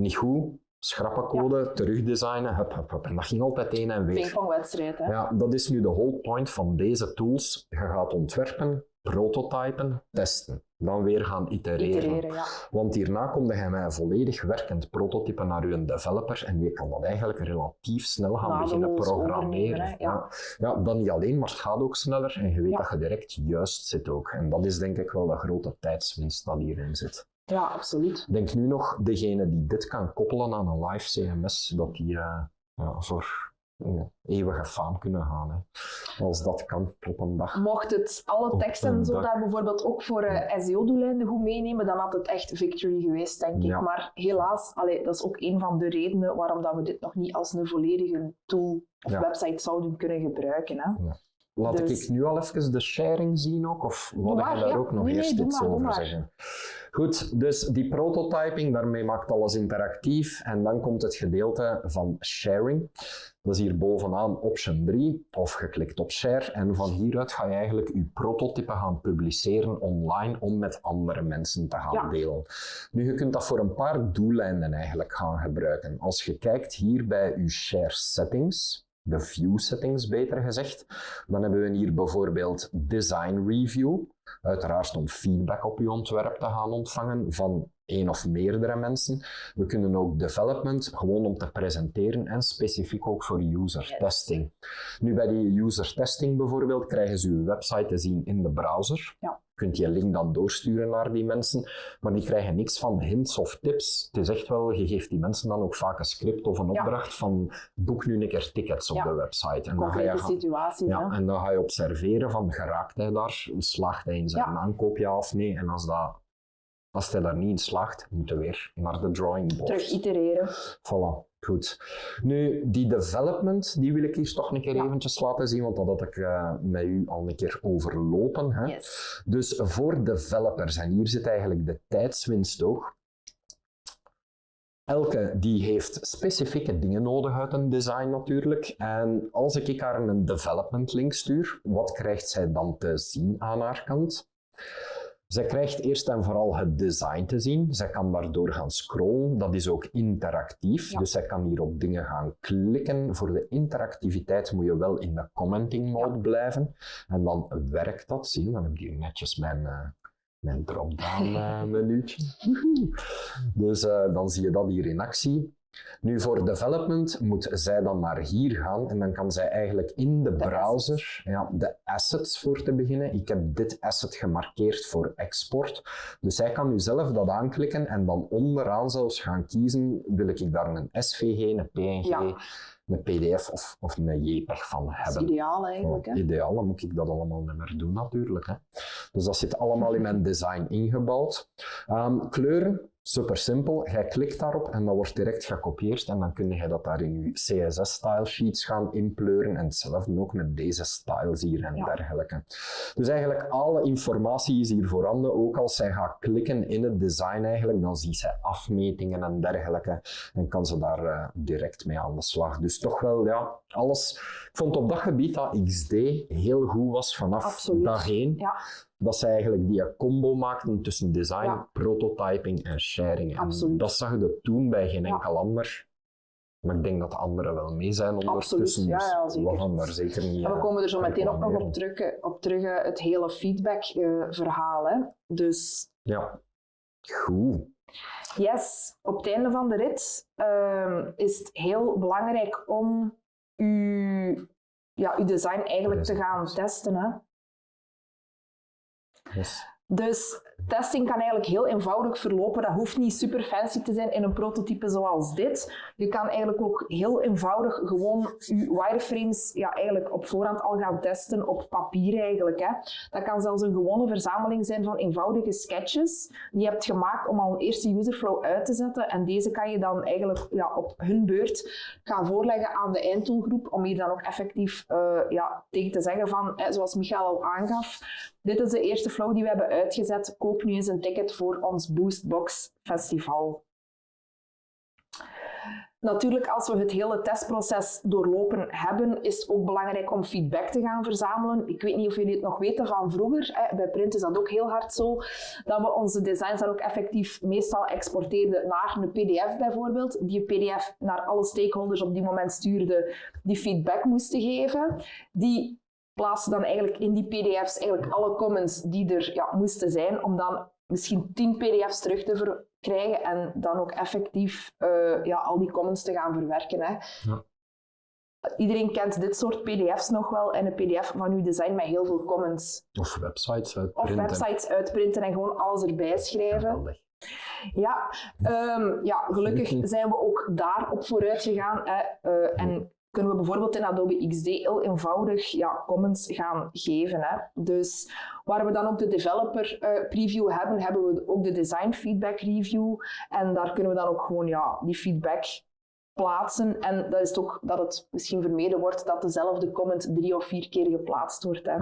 Niet goed, schrappen code, terugdesignen, hup, hup, hup. En dat ging altijd heen en weer. Pingpongwedstrijd, hè? Ja, dat is nu de whole point van deze tools. Je gaat ontwerpen, prototypen, testen. Dan weer gaan itereren. Itereren, ja. Want hierna kom je met een volledig werkend prototype naar je developer en die kan dat eigenlijk relatief snel gaan Nadeloos beginnen programmeren. ja. Ja. Dan niet alleen, maar het gaat ook sneller en je weet dat je direct juist zit ook. En dat is denk ik wel de grote tijdswinst dat hierin zit. Ja, absoluut. Denk nu nog, degene die dit kan koppelen aan een live CMS, dat die eh, ja, voor ja, eeuwige faam kunnen gaan. Hè. Als dat kan op een dag. Mocht het alle teksten en zo daar bijvoorbeeld ook voor eh, SEO-doeleinden goed meenemen, dan had het echt victory geweest, denk Ja. ik. Maar helaas, allee, dat is ook een van de redenen waarom dat we dit nog niet als een volledige tool of website zouden kunnen gebruiken. Hè. Laat Dus- ik nu al even de sharing zien ook, of maar, je daar ook nog Nee, eerst iets maar, over zeggen? Goed, dus die prototyping, daarmee maakt alles interactief. En dan komt het gedeelte van sharing. Dat is hier bovenaan option 3, of je klikt op share. En van hieruit ga je eigenlijk je prototype gaan publiceren online om met andere mensen te gaan Ja. delen. Nu, je kunt dat voor een paar doeleinden eigenlijk gaan gebruiken. Als je kijkt hier bij je share settings, de view settings beter gezegd, dan hebben we hier bijvoorbeeld design review. Uiteraard om feedback op je ontwerp te gaan ontvangen van één of meerdere mensen. We kunnen ook development gewoon om te presenteren en specifiek ook voor user testing. Nu bij die user testing bijvoorbeeld krijgen ze uw website te zien in de browser. Ja. Kunt die link dan doorsturen naar die mensen, maar die krijgen niks van hints of tips. Het is echt wel, je geeft die mensen dan ook vaak een script of een Ja. opdracht van boek nu een keer tickets op Ja. de website. En dan ga je situaties. ja, hè. en dan ga je observeren van geraakt hij daar, slaagt hij in zijn aankoop ja of nee. En als, dat, als hij daar niet in slaagt, moeten we weer naar de drawing board. Terug itereren. Voilà, goed. Nu, die development, die wil ik hier toch een keer Ja. eventjes laten zien, want dat had ik eh, met u al een keer overlopen. Hè? Yes. Dus voor developers, en hier zit eigenlijk de tijdswinst ook. Elke die heeft specifieke dingen nodig uit een design natuurlijk. En als ik haar een development link stuur, wat krijgt zij dan te zien aan haar kant? Zij krijgt eerst en vooral het design te zien. Zij kan daardoor gaan scrollen. Dat is ook interactief. Ja. Dus zij kan hier op dingen gaan klikken. Voor de interactiviteit moet je wel in de commenting mode blijven. En dan werkt dat. Zie je, dan heb ik hier netjes mijn, eh, mijn drop-down menuutje. Woehoe. dus eh, dan zie je dat hier in actie. Nu voor development moet zij dan naar hier gaan en dan kan zij eigenlijk in de, De browser ja, de assets voor te beginnen. Ik heb dit asset gemarkeerd voor export. Dus zij kan nu zelf dat aanklikken en dan onderaan zelfs gaan kiezen, wil ik daar een SVG, een PNG, Ja. een PDF of, of een JPEG van Dat is hebben. ideaal eigenlijk. Hè. Oh, ideaal, dan moet ik dat allemaal niet meer doen natuurlijk. Hè. Dus dat zit allemaal in mijn design ingebouwd. Ehm, kleuren, super simpel. Jij klikt daarop en dat wordt direct gekopieerd en dan kun je dat daar in je CSS-style sheets gaan inpleuren en hetzelfde ook met deze styles hier en Ja. dergelijke. Dus eigenlijk alle informatie is hier voorhanden. Ook als zij gaat klikken in het design eigenlijk, dan ziet zij afmetingen en dergelijke en kan ze daar eh, direct mee aan de slag. Dus toch wel, ja, alles. Ik vond op dat gebied dat XD heel goed was vanaf Absoluut. dag één. Ja. Dat ze eigenlijk die combo maakten tussen design, Ja. prototyping en sharing. En Absoluut. dat zag je toen bij geen enkel ander. Maar ik denk dat de anderen wel mee zijn ondertussen. ja, dus ja, zeker. we gaan daar zeker niet En we eh, komen er zo meteen ook nog op terug, eh, op terug eh, het hele feedback-verhaal. hè. dus Ja, goed. yes, op het einde van de rit ehm, is het heel belangrijk om uw, ja, uw design eigenlijk te gaan testen. Hè. Yes. Testing kan eigenlijk heel eenvoudig verlopen. Dat hoeft niet super fancy te zijn in een prototype zoals dit. Je kan eigenlijk ook heel eenvoudig gewoon je wireframes ja, eigenlijk op voorhand al gaan testen op papier eigenlijk. Hè. Dat kan zelfs een gewone verzameling zijn van eenvoudige sketches die je hebt gemaakt om al een eerste userflow uit te zetten. En deze kan je dan eigenlijk ja, op hun beurt gaan voorleggen aan de eindtoolgroep om hier dan ook effectief eh, ja, tegen te zeggen van, hè, zoals Michael al aangaf, dit is de eerste flow die we hebben uitgezet. Koop nu eens een ticket voor ons Boostbox Festival. Natuurlijk, als we het hele testproces doorlopen hebben, is het ook belangrijk om feedback te gaan verzamelen. Ik weet niet of jullie het nog weten van vroeger. Bij Print is dat ook heel hard zo. Dat we onze designs dan ook effectief meestal exporteerden naar een PDF bijvoorbeeld. Die PDF naar alle stakeholders op die moment stuurde, die feedback moesten geven. Die plaatsen dan eigenlijk in die PDF's eigenlijk alle comments die er ja, moesten zijn, om dan misschien 10 PDF's terug te verkrijgen en dan ook effectief eh, ja, al die comments te gaan verwerken. Hè. Ja. Iedereen kent dit soort PDF's nog wel en een PDF van uw design met heel veel comments. Of websites Of uitprinten. websites uitprinten en gewoon alles erbij schrijven. Ja, ehm, ja gelukkig zijn we ook daarop vooruit gegaan. Hè, eh, en kunnen we bijvoorbeeld in Adobe XD heel eenvoudig ja, comments gaan geven. Hè. Dus waar we dan ook de developer eh, preview hebben, hebben we ook de design feedback review. En daar kunnen we dan ook gewoon ja, die feedback plaatsen. En dat is toch dat het misschien vermeden wordt dat dezelfde comment drie of vier keer geplaatst wordt. Hè.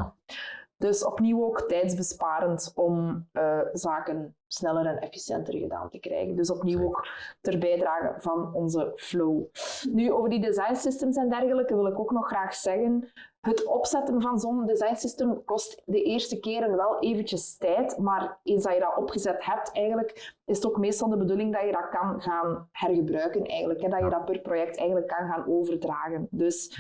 Dus opnieuw ook tijdsbesparend om eh, zaken sneller en efficiënter gedaan te krijgen. Dus opnieuw ook ter bijdrage van onze flow. Nu, over die design systems en dergelijke wil ik ook nog graag zeggen. Het opzetten van zo'n design system kost de eerste keren wel eventjes tijd, maar eens dat je dat opgezet hebt, eigenlijk, is het ook meestal de bedoeling dat je dat kan gaan hergebruiken, eigenlijk, hè, dat je dat per project eigenlijk kan gaan overdragen. Dus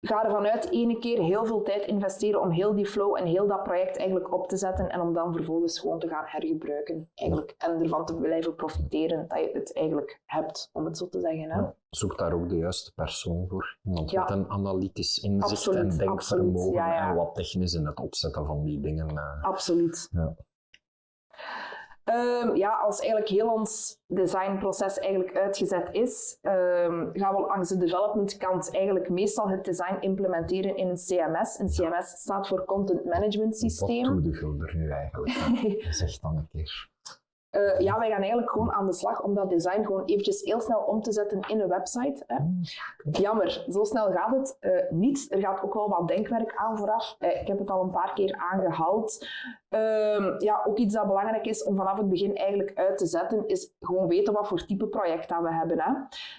ga ervan uit ene keer heel veel tijd investeren om heel die flow en heel dat project eigenlijk op te zetten en om dan vervolgens gewoon te gaan hergebruiken eigenlijk. En ervan te blijven profiteren dat je het eigenlijk hebt, om het zo te zeggen. Hè? Ja. Zoek daar ook de juiste persoon voor. Iemand Ja. met een analytisch inzicht Absoluut, en denkvermogen absoluut, ja, ja. en wat technisch in het opzetten van die dingen. eh. Absoluut. Ja. Ehm, ja, als eigenlijk heel ons designproces eigenlijk uitgezet is, ehm, gaan we langs de development kant eigenlijk meestal het design implementeren in een CMS. Een CMS staat voor Content Management Wat Systeem. doe de Gulder nu eigenlijk? Zeg dan een keer. Eh, ja, wij gaan eigenlijk gewoon aan de slag om dat design gewoon eventjes heel snel om te zetten in een website. Hè. Jammer, zo snel gaat het eh, niet. Er gaat ook wel wat denkwerk aan vooraf. Eh, ik heb het al een paar keer aangehaald. Ehm, ja, ook iets dat belangrijk is om vanaf het begin eigenlijk uit te zetten, is gewoon weten wat voor type project dat we hebben. Hè.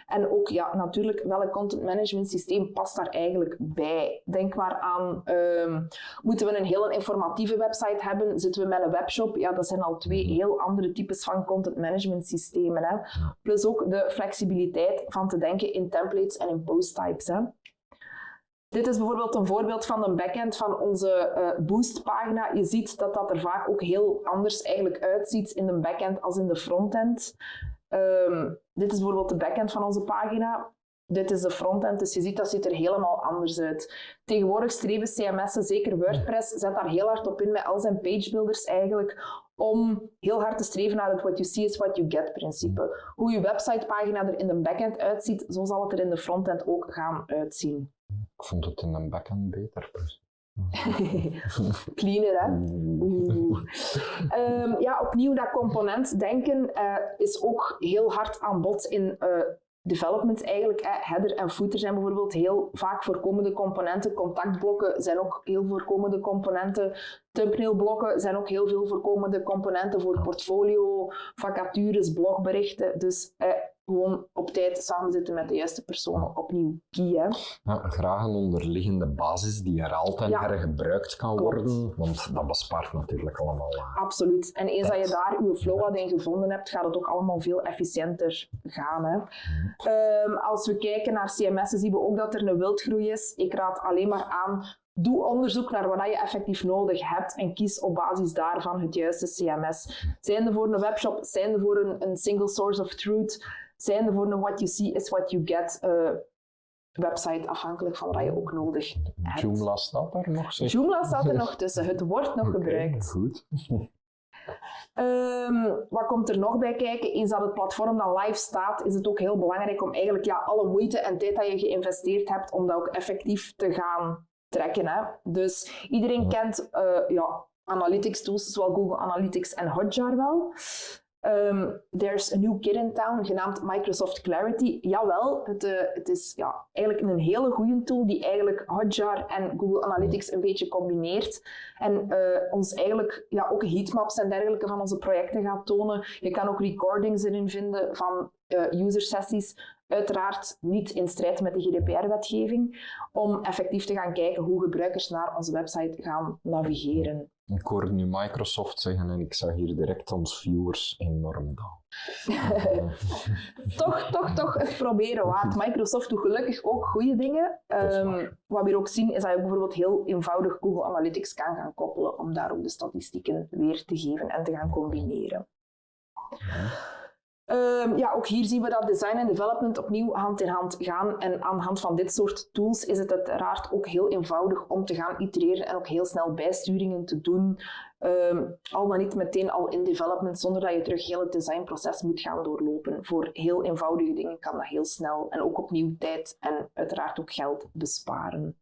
En ook ja, natuurlijk welk content management systeem past daar eigenlijk bij. Denk maar aan, ehm, moeten we een heel informatieve website hebben? Zitten we met een webshop? Ja, dat zijn al twee heel andere types van content management systemen. Hè. Plus ook de flexibiliteit van te denken in templates en in post types. Hè. Dit is bijvoorbeeld een voorbeeld van de backend van onze eh, Boost-pagina. Je ziet dat dat er vaak ook heel anders eigenlijk uitziet in de backend als in de frontend. Ehm, dit is bijvoorbeeld de backend van onze pagina. Dit is de frontend, dus je ziet dat ziet er helemaal anders uit. Tegenwoordig streven CMS'en, zeker WordPress, zet daar heel hard op in met al zijn pagebuilders eigenlijk, om heel hard te streven naar het what you see is what you get principe. Hoe je websitepagina er in de backend uitziet, zo zal het er in de frontend ook gaan uitzien. Ik vond het in een backend beter. dus. Cleaner, hè? Ehm, ja, opnieuw dat component denken eh, is ook heel hard aan bod in eh, development eigenlijk. Hè. Header en footer zijn bijvoorbeeld heel vaak voorkomende componenten. Contactblokken zijn ook heel voorkomende componenten. Thumbnailblokken zijn ook heel veel voorkomende componenten voor portfolio, vacatures, blogberichten. Dus eh, gewoon op tijd samenzitten met de juiste personen. Opnieuw key, hè? Ja, graag een onderliggende basis die en Ja. hergebruikt kan Klopt. worden, want dat bespaart natuurlijk allemaal. eh, Absoluut. En eens dat je daar je flow wat in gevonden hebt, gaat het ook allemaal veel efficiënter gaan. Hè. Ehm, als we kijken naar CMS'en, zien we ook dat er een wildgroei is. Ik raad alleen maar aan, doe onderzoek naar wat je effectief nodig hebt en kies op basis daarvan het juiste CMS. Zijn er voor een webshop, zijn er voor een, een single source of truth, zijn er voor een what you see is what you get eh, website, afhankelijk van wat je ook nodig hebt. Joomla staat daar nog, zeg. Joomla staat er nog tussen, het wordt nog gebruikt. Goed. Ehm, wat komt er nog bij kijken? Eens dat het platform dan live staat, is het ook heel belangrijk om eigenlijk ja, alle moeite en tijd dat je geïnvesteerd hebt, om dat ook effectief te gaan trekken. Hè? Dus iedereen kent eh, ja, analytics tools, zowel Google Analytics en Hotjar wel. Ehm, there's a new kid in town, genaamd Microsoft Clarity. Jawel, het, eh, het is ja, eigenlijk een hele goede tool die eigenlijk Hotjar en Google Analytics een beetje combineert. En eh, ons eigenlijk ja, ook heatmaps en dergelijke van onze projecten gaat tonen. Je kan ook recordings erin vinden van eh user sessies. Uiteraard niet in strijd met de GDPR-wetgeving, om effectief te gaan kijken hoe gebruikers naar onze website gaan navigeren. Ik hoorde nu Microsoft zeggen en ik zag hier direct ons viewers enorm dalen. toch, toch, toch het proberen waard. Microsoft doet gelukkig ook goede dingen. Ehm, wat we hier ook zien, is dat je bijvoorbeeld heel eenvoudig Google Analytics kan gaan koppelen om daar ook de statistieken weer te geven en te gaan combineren. Ehm, ja, ook hier zien we dat design en development opnieuw hand in hand gaan. En aan de hand van dit soort tools is het uiteraard ook heel eenvoudig om te gaan itereren en ook heel snel bijsturingen te doen. Ehm, al dan niet meteen al in development, zonder dat je terug heel het designproces moet gaan doorlopen. Voor heel eenvoudige dingen kan dat heel snel en ook opnieuw tijd en uiteraard ook geld besparen.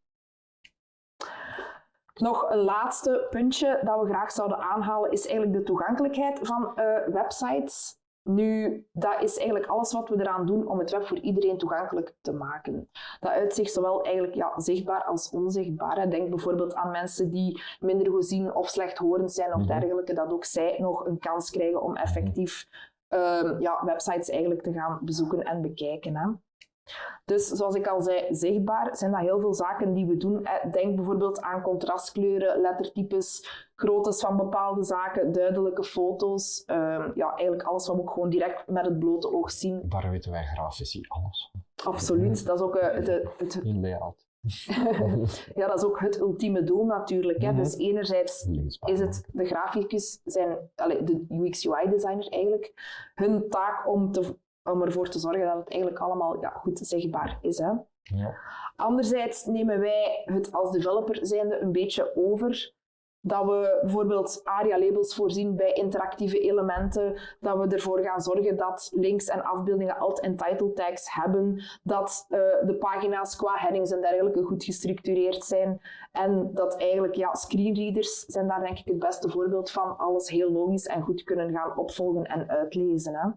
Nog een laatste puntje dat we graag zouden aanhalen is eigenlijk de toegankelijkheid van eh, websites. Nu, dat is eigenlijk alles wat we eraan doen om het web voor iedereen toegankelijk te maken. Dat uitzicht zowel eigenlijk ja, zichtbaar als onzichtbaar. Denk bijvoorbeeld aan mensen die minder gezien of slechthorend zijn of Mhm. dergelijke, dat ook zij nog een kans krijgen om effectief ehm, ja, websites eigenlijk te gaan bezoeken en bekijken. Hè. Dus zoals ik al zei, zichtbaar zijn dat heel veel zaken die we doen. Denk bijvoorbeeld aan contrastkleuren, lettertypes, groottes van bepaalde zaken, duidelijke foto's. Ehm, ja, eigenlijk alles wat we ook gewoon direct met het blote oog zien. Daar weten wij grafici alles van. Absoluut. Dat is ook eh, het, het, In layout. ja, dat is ook het ultieme doel natuurlijk. Hè. Mhm. Dus enerzijds Leesbaar. is het de graficus zijn, de UX-UI-designer eigenlijk, hun taak om, te, om ervoor te zorgen dat het eigenlijk allemaal ja, goed zichtbaar is. Hè. Ja. Anderzijds nemen wij het als developer zijnde een beetje over. Dat we bijvoorbeeld ARIA-labels voorzien bij interactieve elementen. Dat we ervoor gaan zorgen dat links en afbeeldingen alt- en title tags hebben. Dat eh, de pagina's qua headings en dergelijke goed gestructureerd zijn. En dat eigenlijk, ja, screenreaders zijn daar denk ik het beste voorbeeld van. Alles heel logisch en goed kunnen gaan opvolgen en uitlezen. Hè.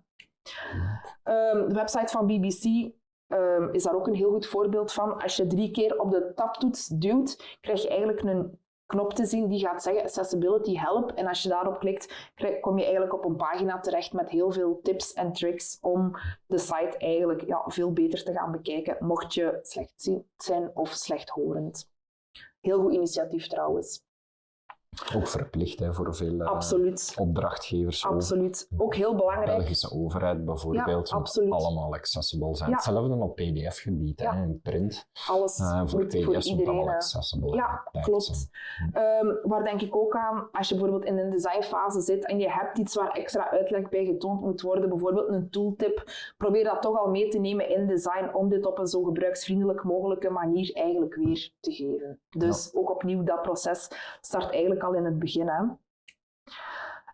Ehm, de website van BBC ehm, is daar ook een heel goed voorbeeld van. Als je drie keer op de tabtoets duwt, krijg je eigenlijk een knop te zien die gaat zeggen Accessibility Help. En als je daarop klikt, kom je eigenlijk op een pagina terecht met heel veel tips en tricks om de site eigenlijk ja, veel beter te gaan bekijken, mocht je slechtziend zijn of slechthorend. Heel goed initiatief trouwens. Ook verplicht hè, voor veel eh, Absoluut. opdrachtgevers. ook Absoluut. Ook heel belangrijk. Belgische overheid bijvoorbeeld, Ja, moet allemaal accessible zijn. Ja. Hetzelfde op pdf-gebied, Ja. hè, in print. Alles Eh, voor moet pdf's iedereen. hè. accessible Ja, klopt. Ehm, waar denk ik ook aan, als je bijvoorbeeld in een designfase zit en je hebt iets waar extra uitleg bij getoond moet worden, bijvoorbeeld een tooltip, probeer dat toch al mee te nemen in design om dit op een zo gebruiksvriendelijk mogelijke manier eigenlijk weer te geven. Dus ook opnieuw, dat proces start eigenlijk al in het begin. Hè.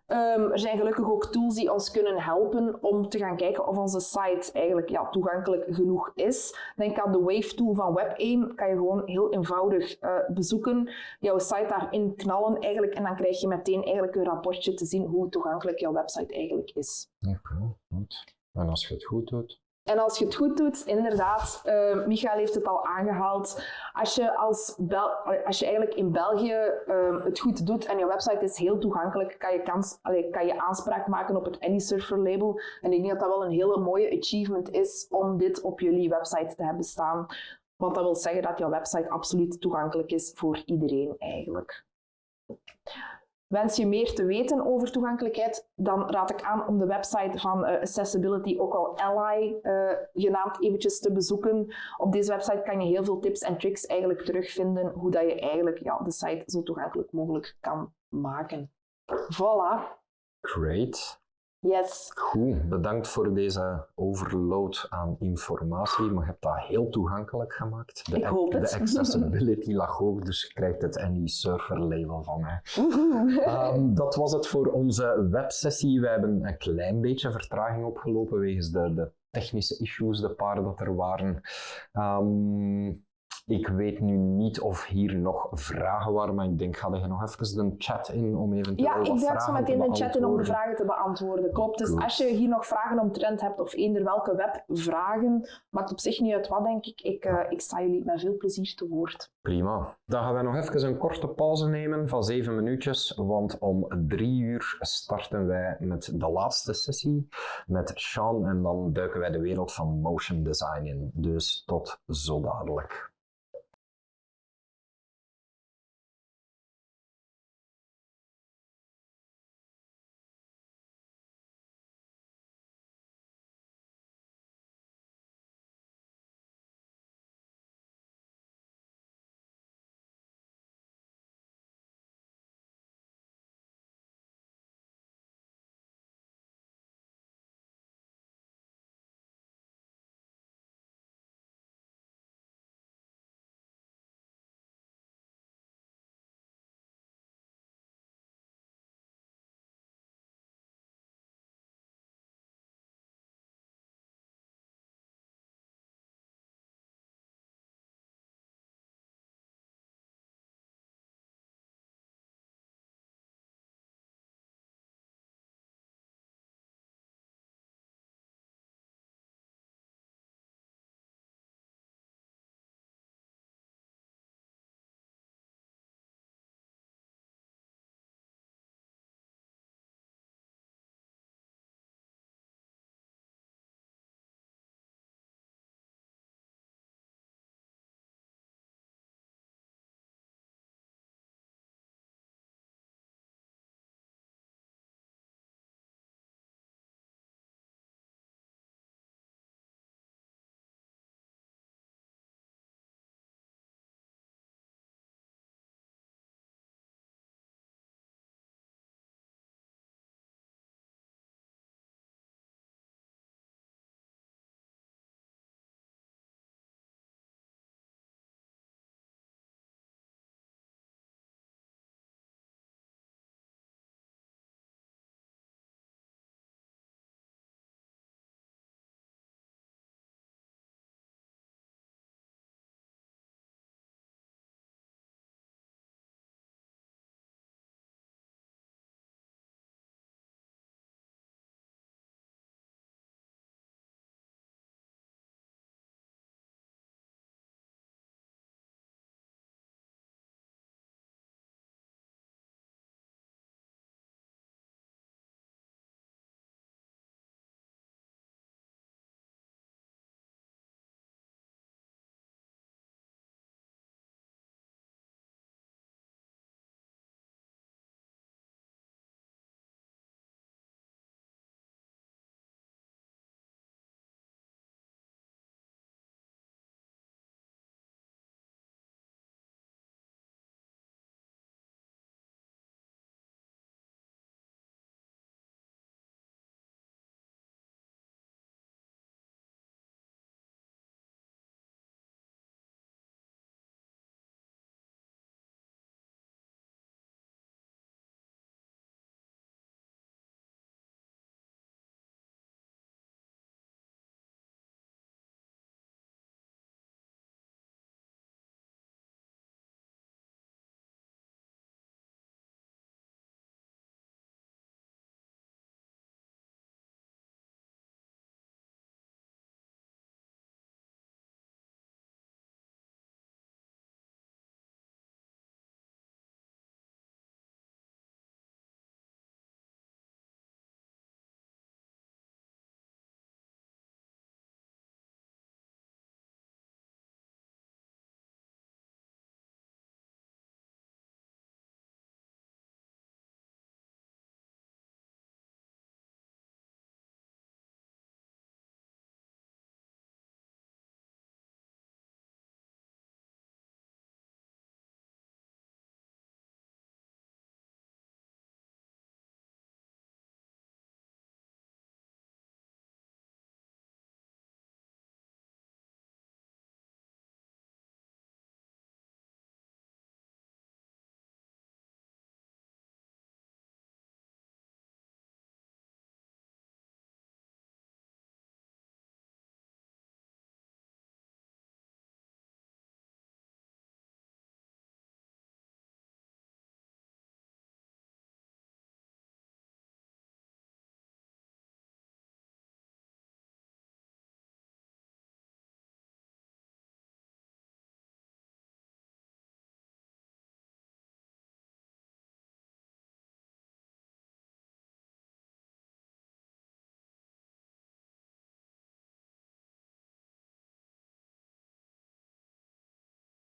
Ehm, er zijn gelukkig ook tools die ons kunnen helpen om te gaan kijken of onze site eigenlijk ja, toegankelijk genoeg is. Denk aan de Wave tool van WebAIM. Kan je gewoon heel eenvoudig eh, bezoeken, jouw site daarin knallen eigenlijk en dan krijg je meteen eigenlijk een rapportje te zien hoe toegankelijk jouw website eigenlijk is. Oké, goed. En als je het goed doet, En als je het goed doet, inderdaad, eh Michael heeft het al aangehaald. Als je, als Bel als je eigenlijk in België eh, het goed doet en je website is heel toegankelijk, kan je, kans, kan je aanspraak maken op het AnySurfer label. En ik denk dat dat wel een hele mooie achievement is om dit op jullie website te hebben staan. Want dat wil zeggen dat jouw website absoluut toegankelijk is voor iedereen eigenlijk. Wens je meer te weten over toegankelijkheid, dan raad ik aan om de website van eh, Accessibility, ook al Ally eh, genaamd, eventjes te bezoeken. Op deze website kan je heel veel tips en tricks eigenlijk terugvinden hoe dat je eigenlijk ja, de site zo toegankelijk mogelijk kan maken. Voilà. great. Yes. Goed, bedankt voor deze overload aan informatie. Maar je hebt dat heel toegankelijk gemaakt. De, Ik hoop het. De accessibility lag hoog, dus je krijgt het Any-Surfer label van mij. Ehm, dat was het voor onze websessie. We hebben een klein beetje vertraging opgelopen wegens de, de technische issues, de paar dat er waren. Ehm, ik weet nu niet of hier nog vragen waren, maar ik denk, ga je nog even de chat in om eventueel Ja, wat ik duik zo te meteen de chat in om de vragen te beantwoorden. Klopt. Dus als je hier nog vragen omtrent hebt of eender welke webvragen, maakt op zich niet uit wat, denk ik. Ik, eh, ik sta jullie met veel plezier te woord. Prima. Dan gaan we nog even een korte pauze nemen van zeven minuutjes, want om drie uur starten wij met de laatste sessie met Sean en dan duiken wij de wereld van motion design in. Dus tot zo dadelijk.